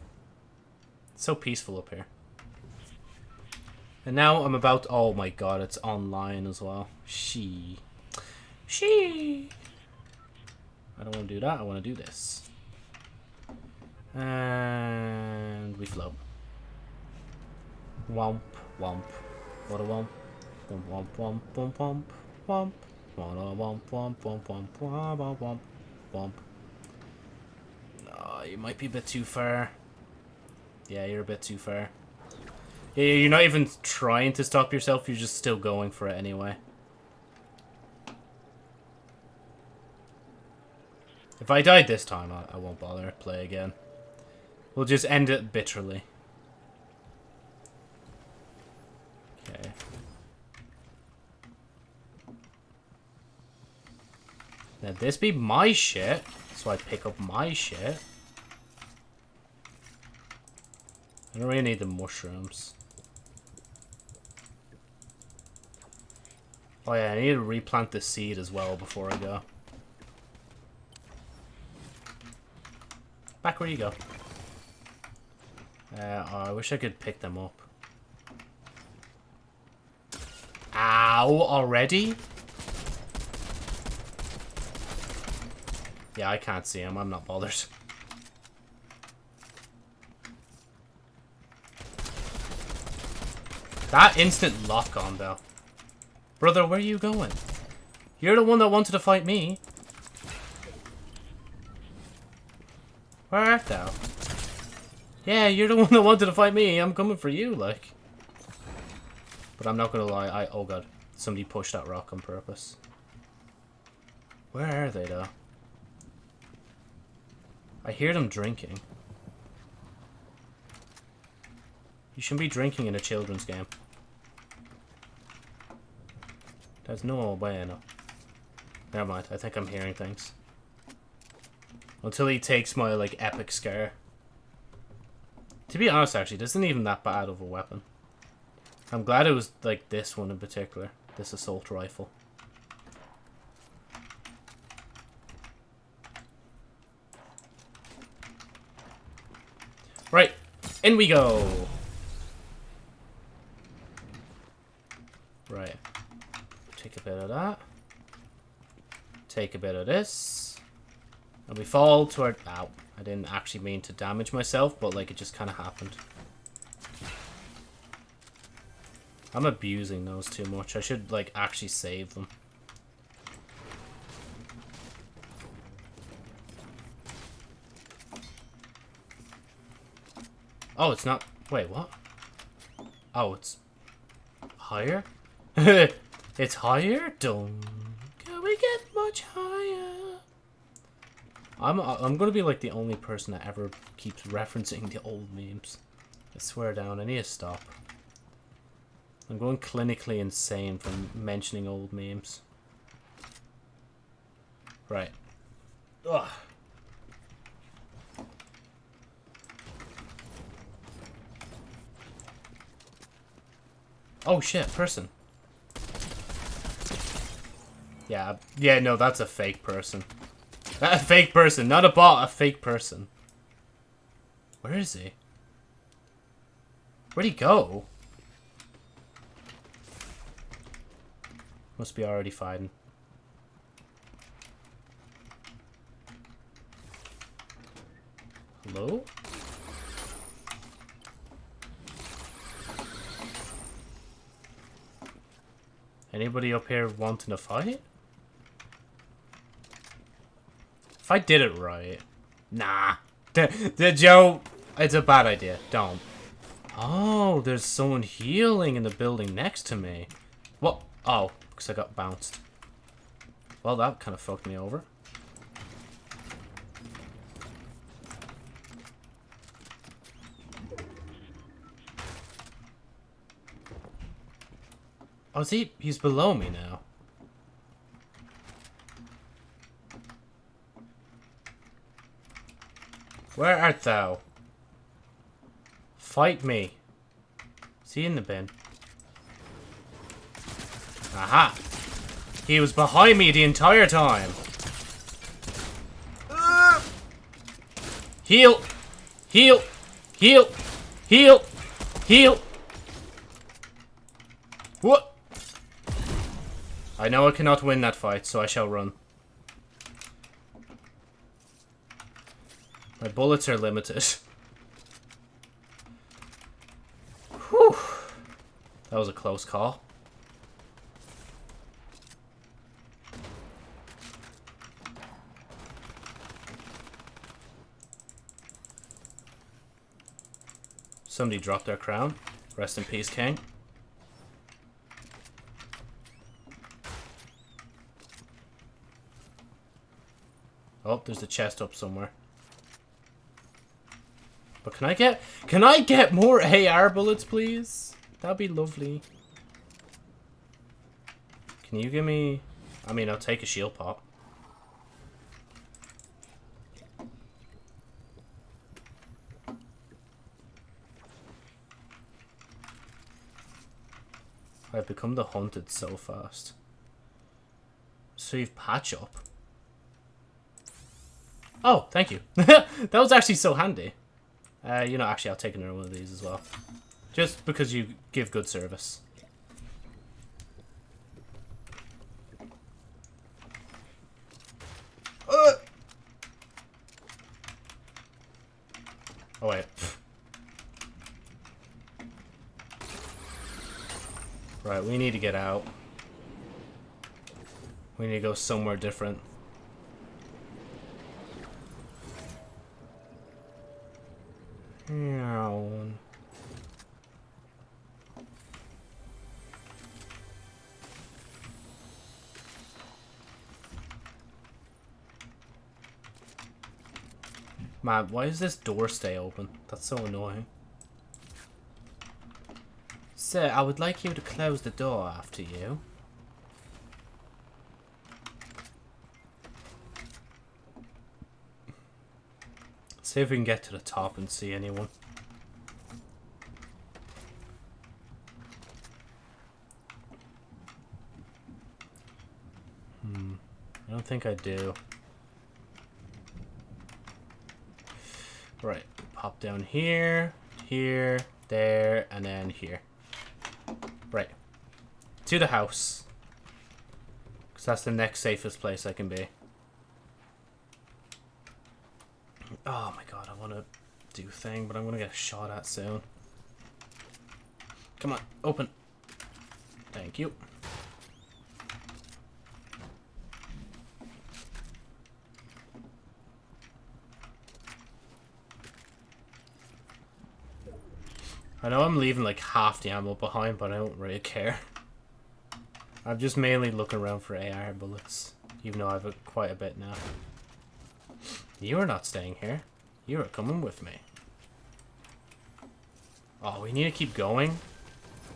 It's so peaceful up here. And now I'm about... Oh my god, it's online as well. She. She. I don't want to do that. I want to do this. And we float. Womp, womp. What a womp. Womp, womp, womp, womp, womp, womp. What a womp, womp, womp, womp, womp, womp, womp, womp. Oh, you might be a bit too far. Yeah, you're a bit too far. Yeah, you're not even trying to stop yourself. You're just still going for it anyway. If I died this time, I, I won't bother play again. We'll just end it bitterly. Okay. Now this be my shit, so I pick up my shit. I don't really need the mushrooms. Oh yeah, I need to replant this seed as well before I go. Back where you go. Uh, oh, I wish I could pick them up. Ow, already? Yeah, I can't see him. I'm not bothered. That instant lock on, though. Brother, where are you going? You're the one that wanted to fight me. Where art thou? Yeah, you're the one that wanted to fight me. I'm coming for you, like. But I'm not gonna lie, I- oh god. Somebody pushed that rock on purpose. Where are they, though? I hear them drinking. You shouldn't be drinking in a children's game. There's no way, no. Never mind, I think I'm hearing things. Until he takes my, like, epic SCAR. To be honest, actually, this isn't even that bad of a weapon. I'm glad it was, like, this one in particular. This assault rifle. Right, in we go! Right. Take a bit of that. Take a bit of this. And we fall to our... Ow. I didn't actually mean to damage myself, but like it just kind of happened. I'm abusing those too much. I should like actually save them. Oh, it's not... Wait, what? Oh, it's... Higher? (laughs) it's higher? Don't... Can we get much higher? I'm, I'm gonna be like the only person that ever keeps referencing the old memes. I swear down, I need to stop. I'm going clinically insane from mentioning old memes. Right. Ugh. Oh shit, person. Yeah, yeah, no, that's a fake person. (laughs) A fake person, not a bot, a fake person. Where is he? Where'd he go? Must be already fighting. Hello? Anybody up here wanting to fight? If I did it right... Nah. The, Joe... It's a bad idea. Don't. Oh, there's someone healing in the building next to me. What? Oh, because I got bounced. Well, that kind of fucked me over. Oh, is he? He's below me now. Where art thou? Fight me. See in the bin. Aha! He was behind me the entire time. Heal! Heal! Heal! Heal! Heal! What? I know I cannot win that fight, so I shall run. My bullets are limited. Whew. That was a close call. Somebody dropped their crown. Rest in peace, King. Oh, there's a chest up somewhere. But can I get... Can I get more AR bullets, please? That'd be lovely. Can you give me... I mean, I'll take a shield pop. I've become the hunted so fast. Save patch up. Oh, thank you. (laughs) that was actually so handy. Uh, you know, actually, I'll take another one of these as well. Just because you give good service. Uh. Oh, wait. Right, we need to get out. We need to go somewhere different. Man, why does this door stay open? That's so annoying. Sir, I would like you to close the door after you. See if we can get to the top and see anyone. Hmm. I don't think I do. Right. Pop down here, here, there, and then here. Right. To the house. Because that's the next safest place I can be. Oh my god, I want to do thing, but I'm going to get shot at soon. Come on, open. Thank you. I know I'm leaving like half the ammo behind, but I don't really care. I'm just mainly looking around for AR bullets, even though I've quite a bit now. You are not staying here. You are coming with me. Oh, we need to keep going?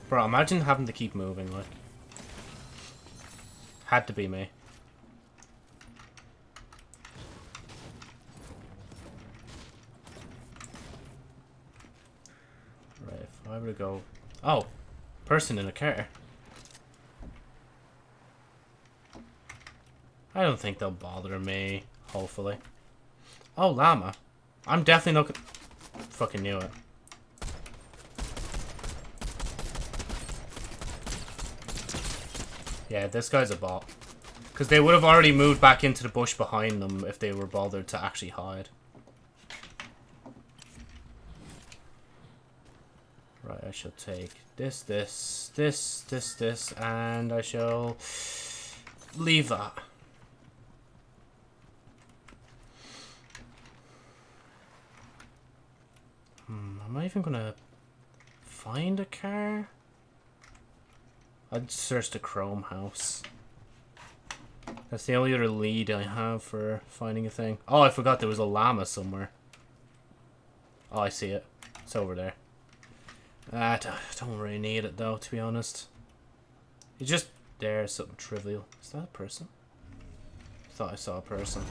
Bro, imagine having to keep moving, like. Had to be me. Right, if I were to go... Oh! Person in a car. I don't think they'll bother me, hopefully. Oh, llama. I'm definitely not... Fucking knew it. Yeah, this guy's a bot. Because they would have already moved back into the bush behind them if they were bothered to actually hide. Right, I shall take this, this, this, this, this, and I shall leave that. Am I even gonna find a car? I'd search the Chrome House. That's the only other lead I have for finding a thing. Oh, I forgot there was a llama somewhere. Oh, I see it. It's over there. Ah, I don't really need it though, to be honest. It's just there, something trivial. Is that a person? Thought I saw a person.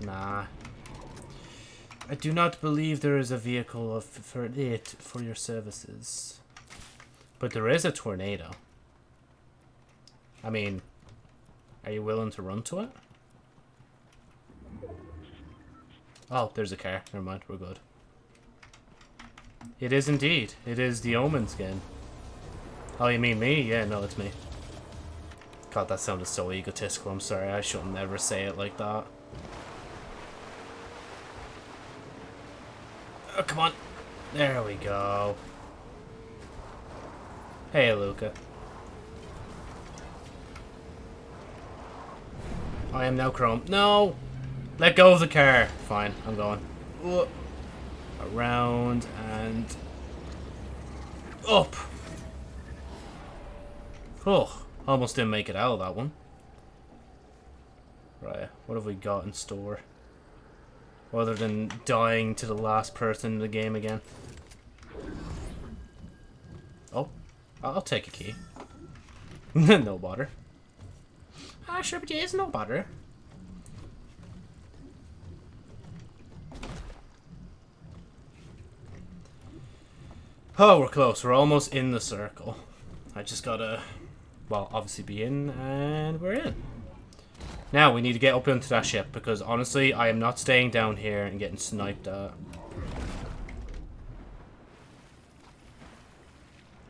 Nah. I do not believe there is a vehicle of, for it for your services. But there is a tornado. I mean, are you willing to run to it? Oh, there's a car. Never mind, we're good. It is indeed. It is the Omen skin. Oh, you mean me? Yeah, no, it's me. God, that sounded so egotistical. I'm sorry. I should never say it like that. Oh, come on. There we go. Hey, Luca. I am now Chrome. No! Let go of the car. Fine, I'm going. Around and up. Oh, almost didn't make it out of that one. Right, what have we got in store? Other than dying to the last person in the game again. Oh, I'll take a key. (laughs) no bother. Ah, sure, but it's no bother. Oh, we're close. We're almost in the circle. I just gotta, well, obviously be in, and we're in. Now, we need to get up into that ship, because honestly, I am not staying down here and getting sniped at.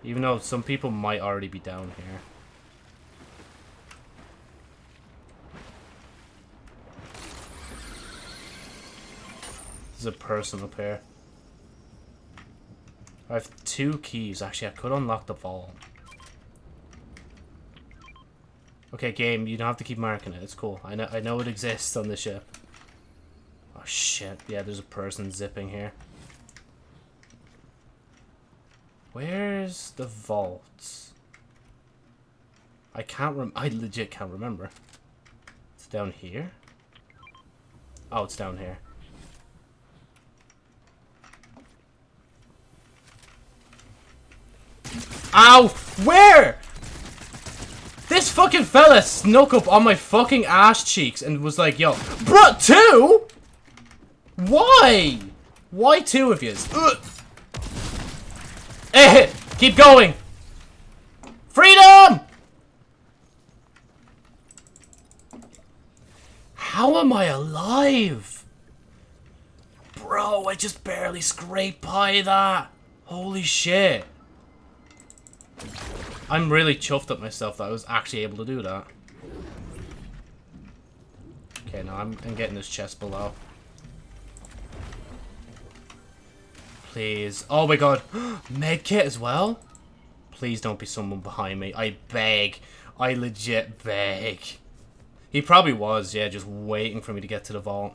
Even though some people might already be down here. There's a person up here. I have two keys. Actually, I could unlock the vault. Okay, game, you don't have to keep marking it. It's cool. I know I know it exists on the ship. Oh shit. Yeah, there's a person zipping here. Where's the vault? I can't rem- I legit can't remember. It's down here? Oh, it's down here. Ow! Where? This fucking fella snuck up on my fucking ass cheeks and was like, yo, bro, two? Why? Why two of yous? Eh, keep going. Freedom! How am I alive? Bro, I just barely scraped by that. Holy shit. I'm really chuffed at myself that I was actually able to do that. Okay, now I'm, I'm getting this chest below. Please. Oh my god. (gasps) Medkit as well? Please don't be someone behind me. I beg. I legit beg. He probably was, yeah, just waiting for me to get to the vault.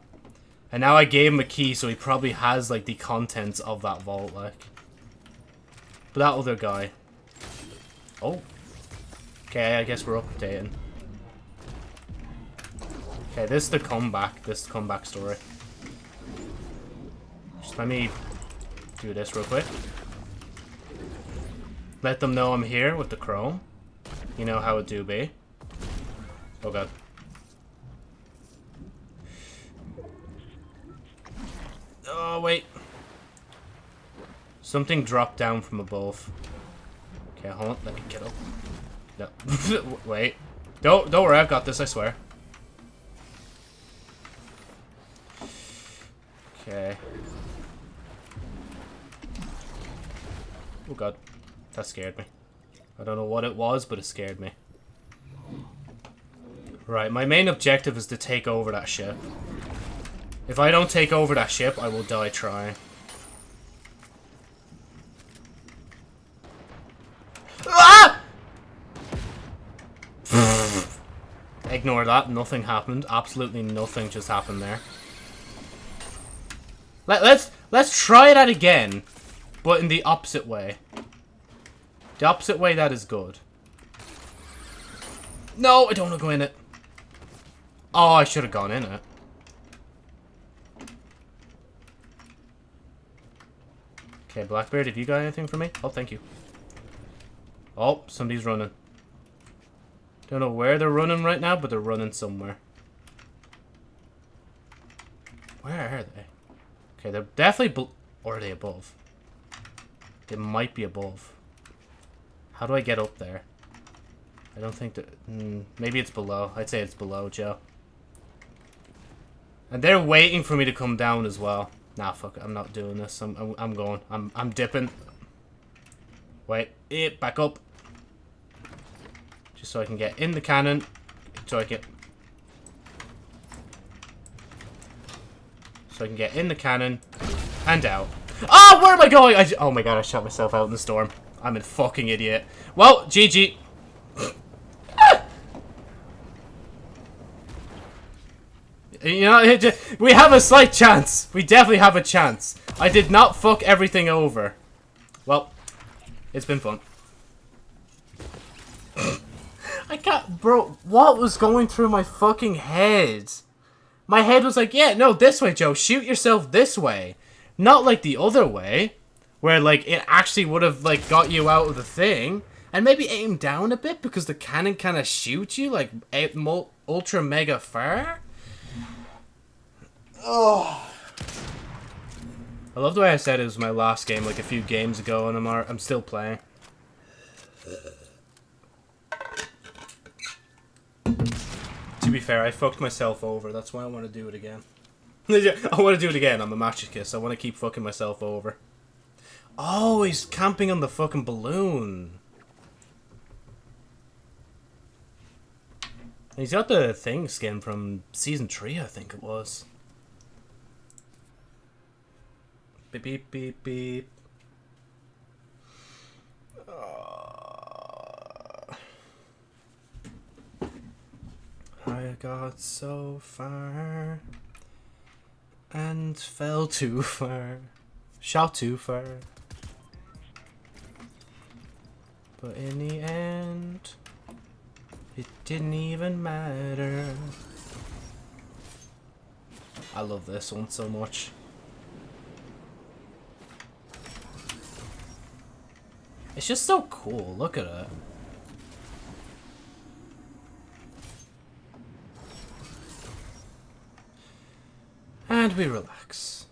And now I gave him a key, so he probably has, like, the contents of that vault, like. But that other guy. Oh. Okay, I guess we're updating. Okay, this is the comeback. This is the comeback story. Just let me do this real quick. Let them know I'm here with the chrome. You know how it do be. Oh god. Oh, wait. Something dropped down from above. Okay, hold on. Let me get up. No. (laughs) Wait. Don't, don't worry. I've got this, I swear. Okay. Oh god. That scared me. I don't know what it was, but it scared me. Right, my main objective is to take over that ship. If I don't take over that ship, I will die trying. Ah! Ignore that. Nothing happened. Absolutely nothing just happened there. Let, let's let's try that again, but in the opposite way. The opposite way that is good. No, I don't want to go in it. Oh, I should have gone in it. Okay, Blackbeard, have you got anything for me? Oh, thank you. Oh, somebody's running. Don't know where they're running right now, but they're running somewhere. Where are they? Okay, they're definitely... Or are they above? They might be above. How do I get up there? I don't think that... Mm, maybe it's below. I'd say it's below, Joe. And they're waiting for me to come down as well. Nah, fuck it. I'm not doing this. I'm, I'm, I'm going. I'm, I'm dipping. Wait. It, back up. Just so I can get in the cannon. So I can... So I can get in the cannon. And out. Oh, where am I going? I, oh my god, I shot myself out in the storm. I'm a fucking idiot. Well, GG. (laughs) you know, we have a slight chance. We definitely have a chance. I did not fuck everything over. Well, it's been fun. I got, bro, what was going through my fucking head? My head was like, yeah, no, this way, Joe. Shoot yourself this way. Not like the other way, where, like, it actually would have, like, got you out of the thing. And maybe aim down a bit, because the cannon kind of shoots you, like, ultra mega far. Oh. (sighs) I love the way I said it was my last game like a few games ago and I'm, I'm still playing. To be fair, I fucked myself over. That's why I want to do it again. (laughs) I want to do it again. I'm a masochist. I want to keep fucking myself over. Oh, he's camping on the fucking balloon. He's got the thing skin from season 3, I think it was. Beep, beep, beep, beep. Uh, I got so far and fell too far. Shot too far. But in the end, it didn't even matter. I love this one so much. It's just so cool. Look at it. And we relax.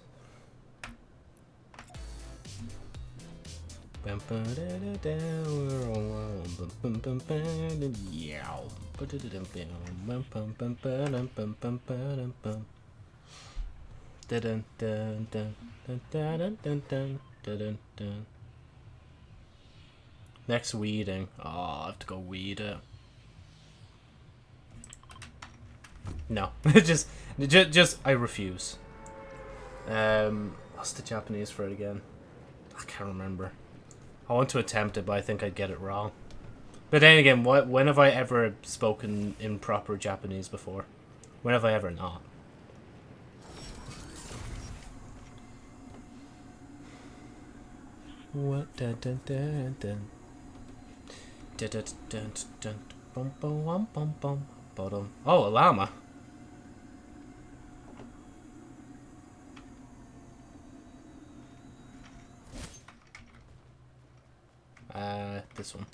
Next weeding. Oh, I have to go weed it. No, (laughs) just, just, just, I refuse. Um, what's the Japanese for it again? I can't remember. I want to attempt it, but I think I'd get it wrong. But then again, what? When have I ever spoken in proper Japanese before? When have I ever not? What? Dun, dun, dun, dun. Oh, a llama. Uh, this one.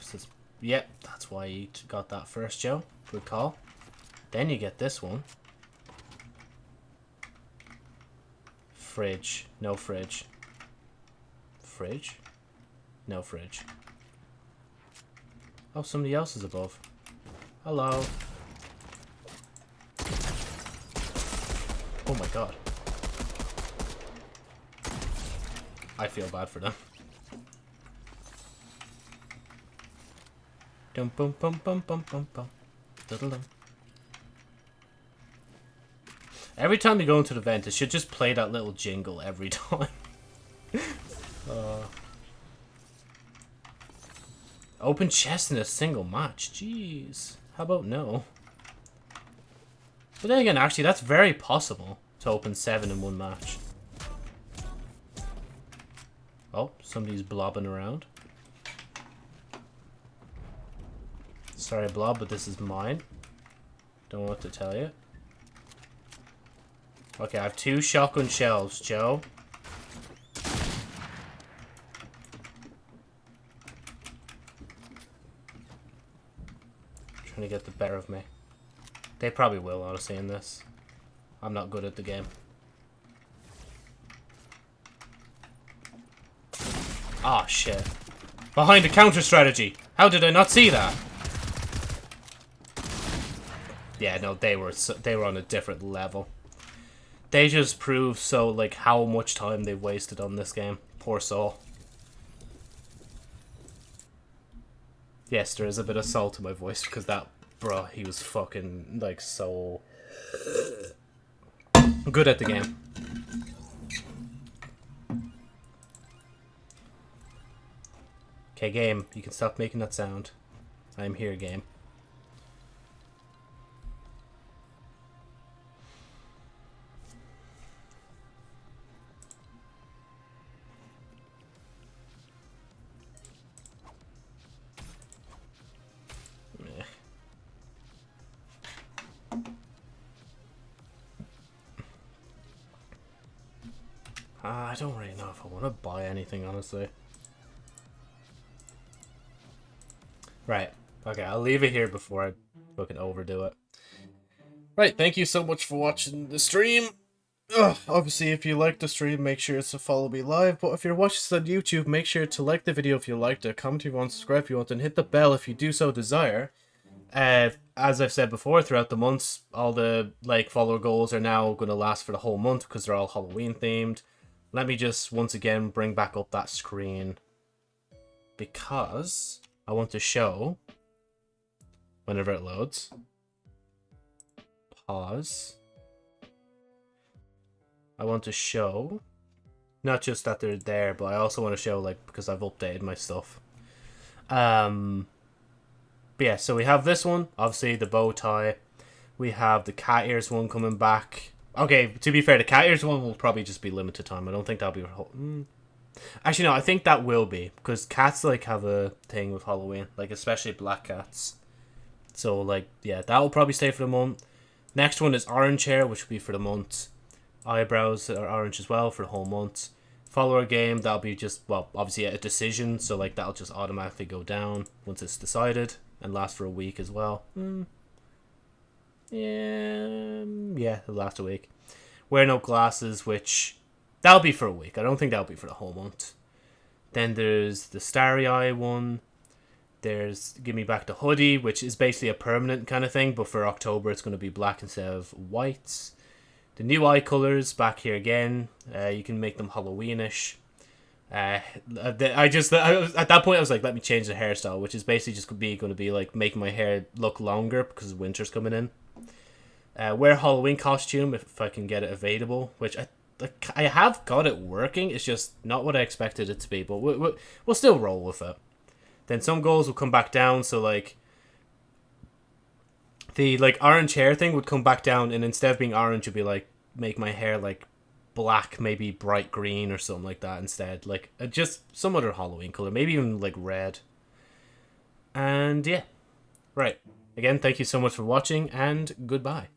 Says, yep, that's why you got that first, Joe. Good call. Then you get this one. Fridge. No fridge. Fridge? No fridge. Oh, somebody else is above. Hello. Oh my god. I feel bad for them. Dum bum bum bum bum bum bum. Diddle -dum. Every time you go into the vent, it should just play that little jingle every (laughs) time. uh. Open chest in a single match. Jeez. How about no? But then again, actually, that's very possible to open seven in one match. Oh, somebody's blobbing around. Sorry, Blob, but this is mine. Don't know what to tell you. Okay, I have two shotgun shells, Joe. Trying to get the better of me. They probably will, honestly, in this. I'm not good at the game. Ah, oh, shit. Behind a counter strategy. How did I not see that? Yeah, no, they were they were on a different level. They just prove so like how much time they've wasted on this game. Poor soul. Yes, there is a bit of salt in my voice because that bro, he was fucking like so good at the game. Okay, game, you can stop making that sound. I'm here, game. Anything, honestly. Right. Okay, I'll leave it here before I fucking overdo it. Right, thank you so much for watching the stream. Ugh, obviously, if you like the stream, make sure to follow me live. But if you're watching this on YouTube, make sure to like the video if you liked it, comment if you want, subscribe if you want, and hit the bell if you do so desire. Uh, as I've said before, throughout the months, all the like follower goals are now going to last for the whole month because they're all Halloween themed. Let me just once again bring back up that screen because I want to show whenever it loads. Pause. I want to show not just that they're there, but I also want to show like because I've updated my stuff. Um but yeah, so we have this one, obviously the bow tie. We have the cat ears one coming back. Okay, to be fair, the cat ears one will probably just be limited time. I don't think that'll be. Mm. Actually, no, I think that will be because cats like have a thing with Halloween, like especially black cats. So like, yeah, that will probably stay for the month. Next one is orange hair, which will be for the month. Eyebrows are orange as well for the whole month. Follower game, that'll be just well, obviously a decision, so like that'll just automatically go down once it's decided and last for a week as well. Mm. Yeah, yeah, it'll last a week. Wear no glasses, which that'll be for a week. I don't think that'll be for the whole month. Then there's the Starry Eye one. There's Give Me Back the Hoodie, which is basically a permanent kind of thing, but for October it's going to be black instead of whites. The new eye colors back here again. Uh, you can make them Halloweenish. Uh, I just I was, at that point I was like, let me change the hairstyle, which is basically just be going to be like making my hair look longer because winter's coming in. Uh, wear Halloween costume if I can get it available, which I I have got it working. It's just not what I expected it to be, but we, we, we'll still roll with it. Then some goals will come back down, so like the like orange hair thing would come back down, and instead of being orange, it'd be like make my hair like black, maybe bright green or something like that instead. Like uh, just some other Halloween color, maybe even like red. And yeah, right. Again, thank you so much for watching and goodbye.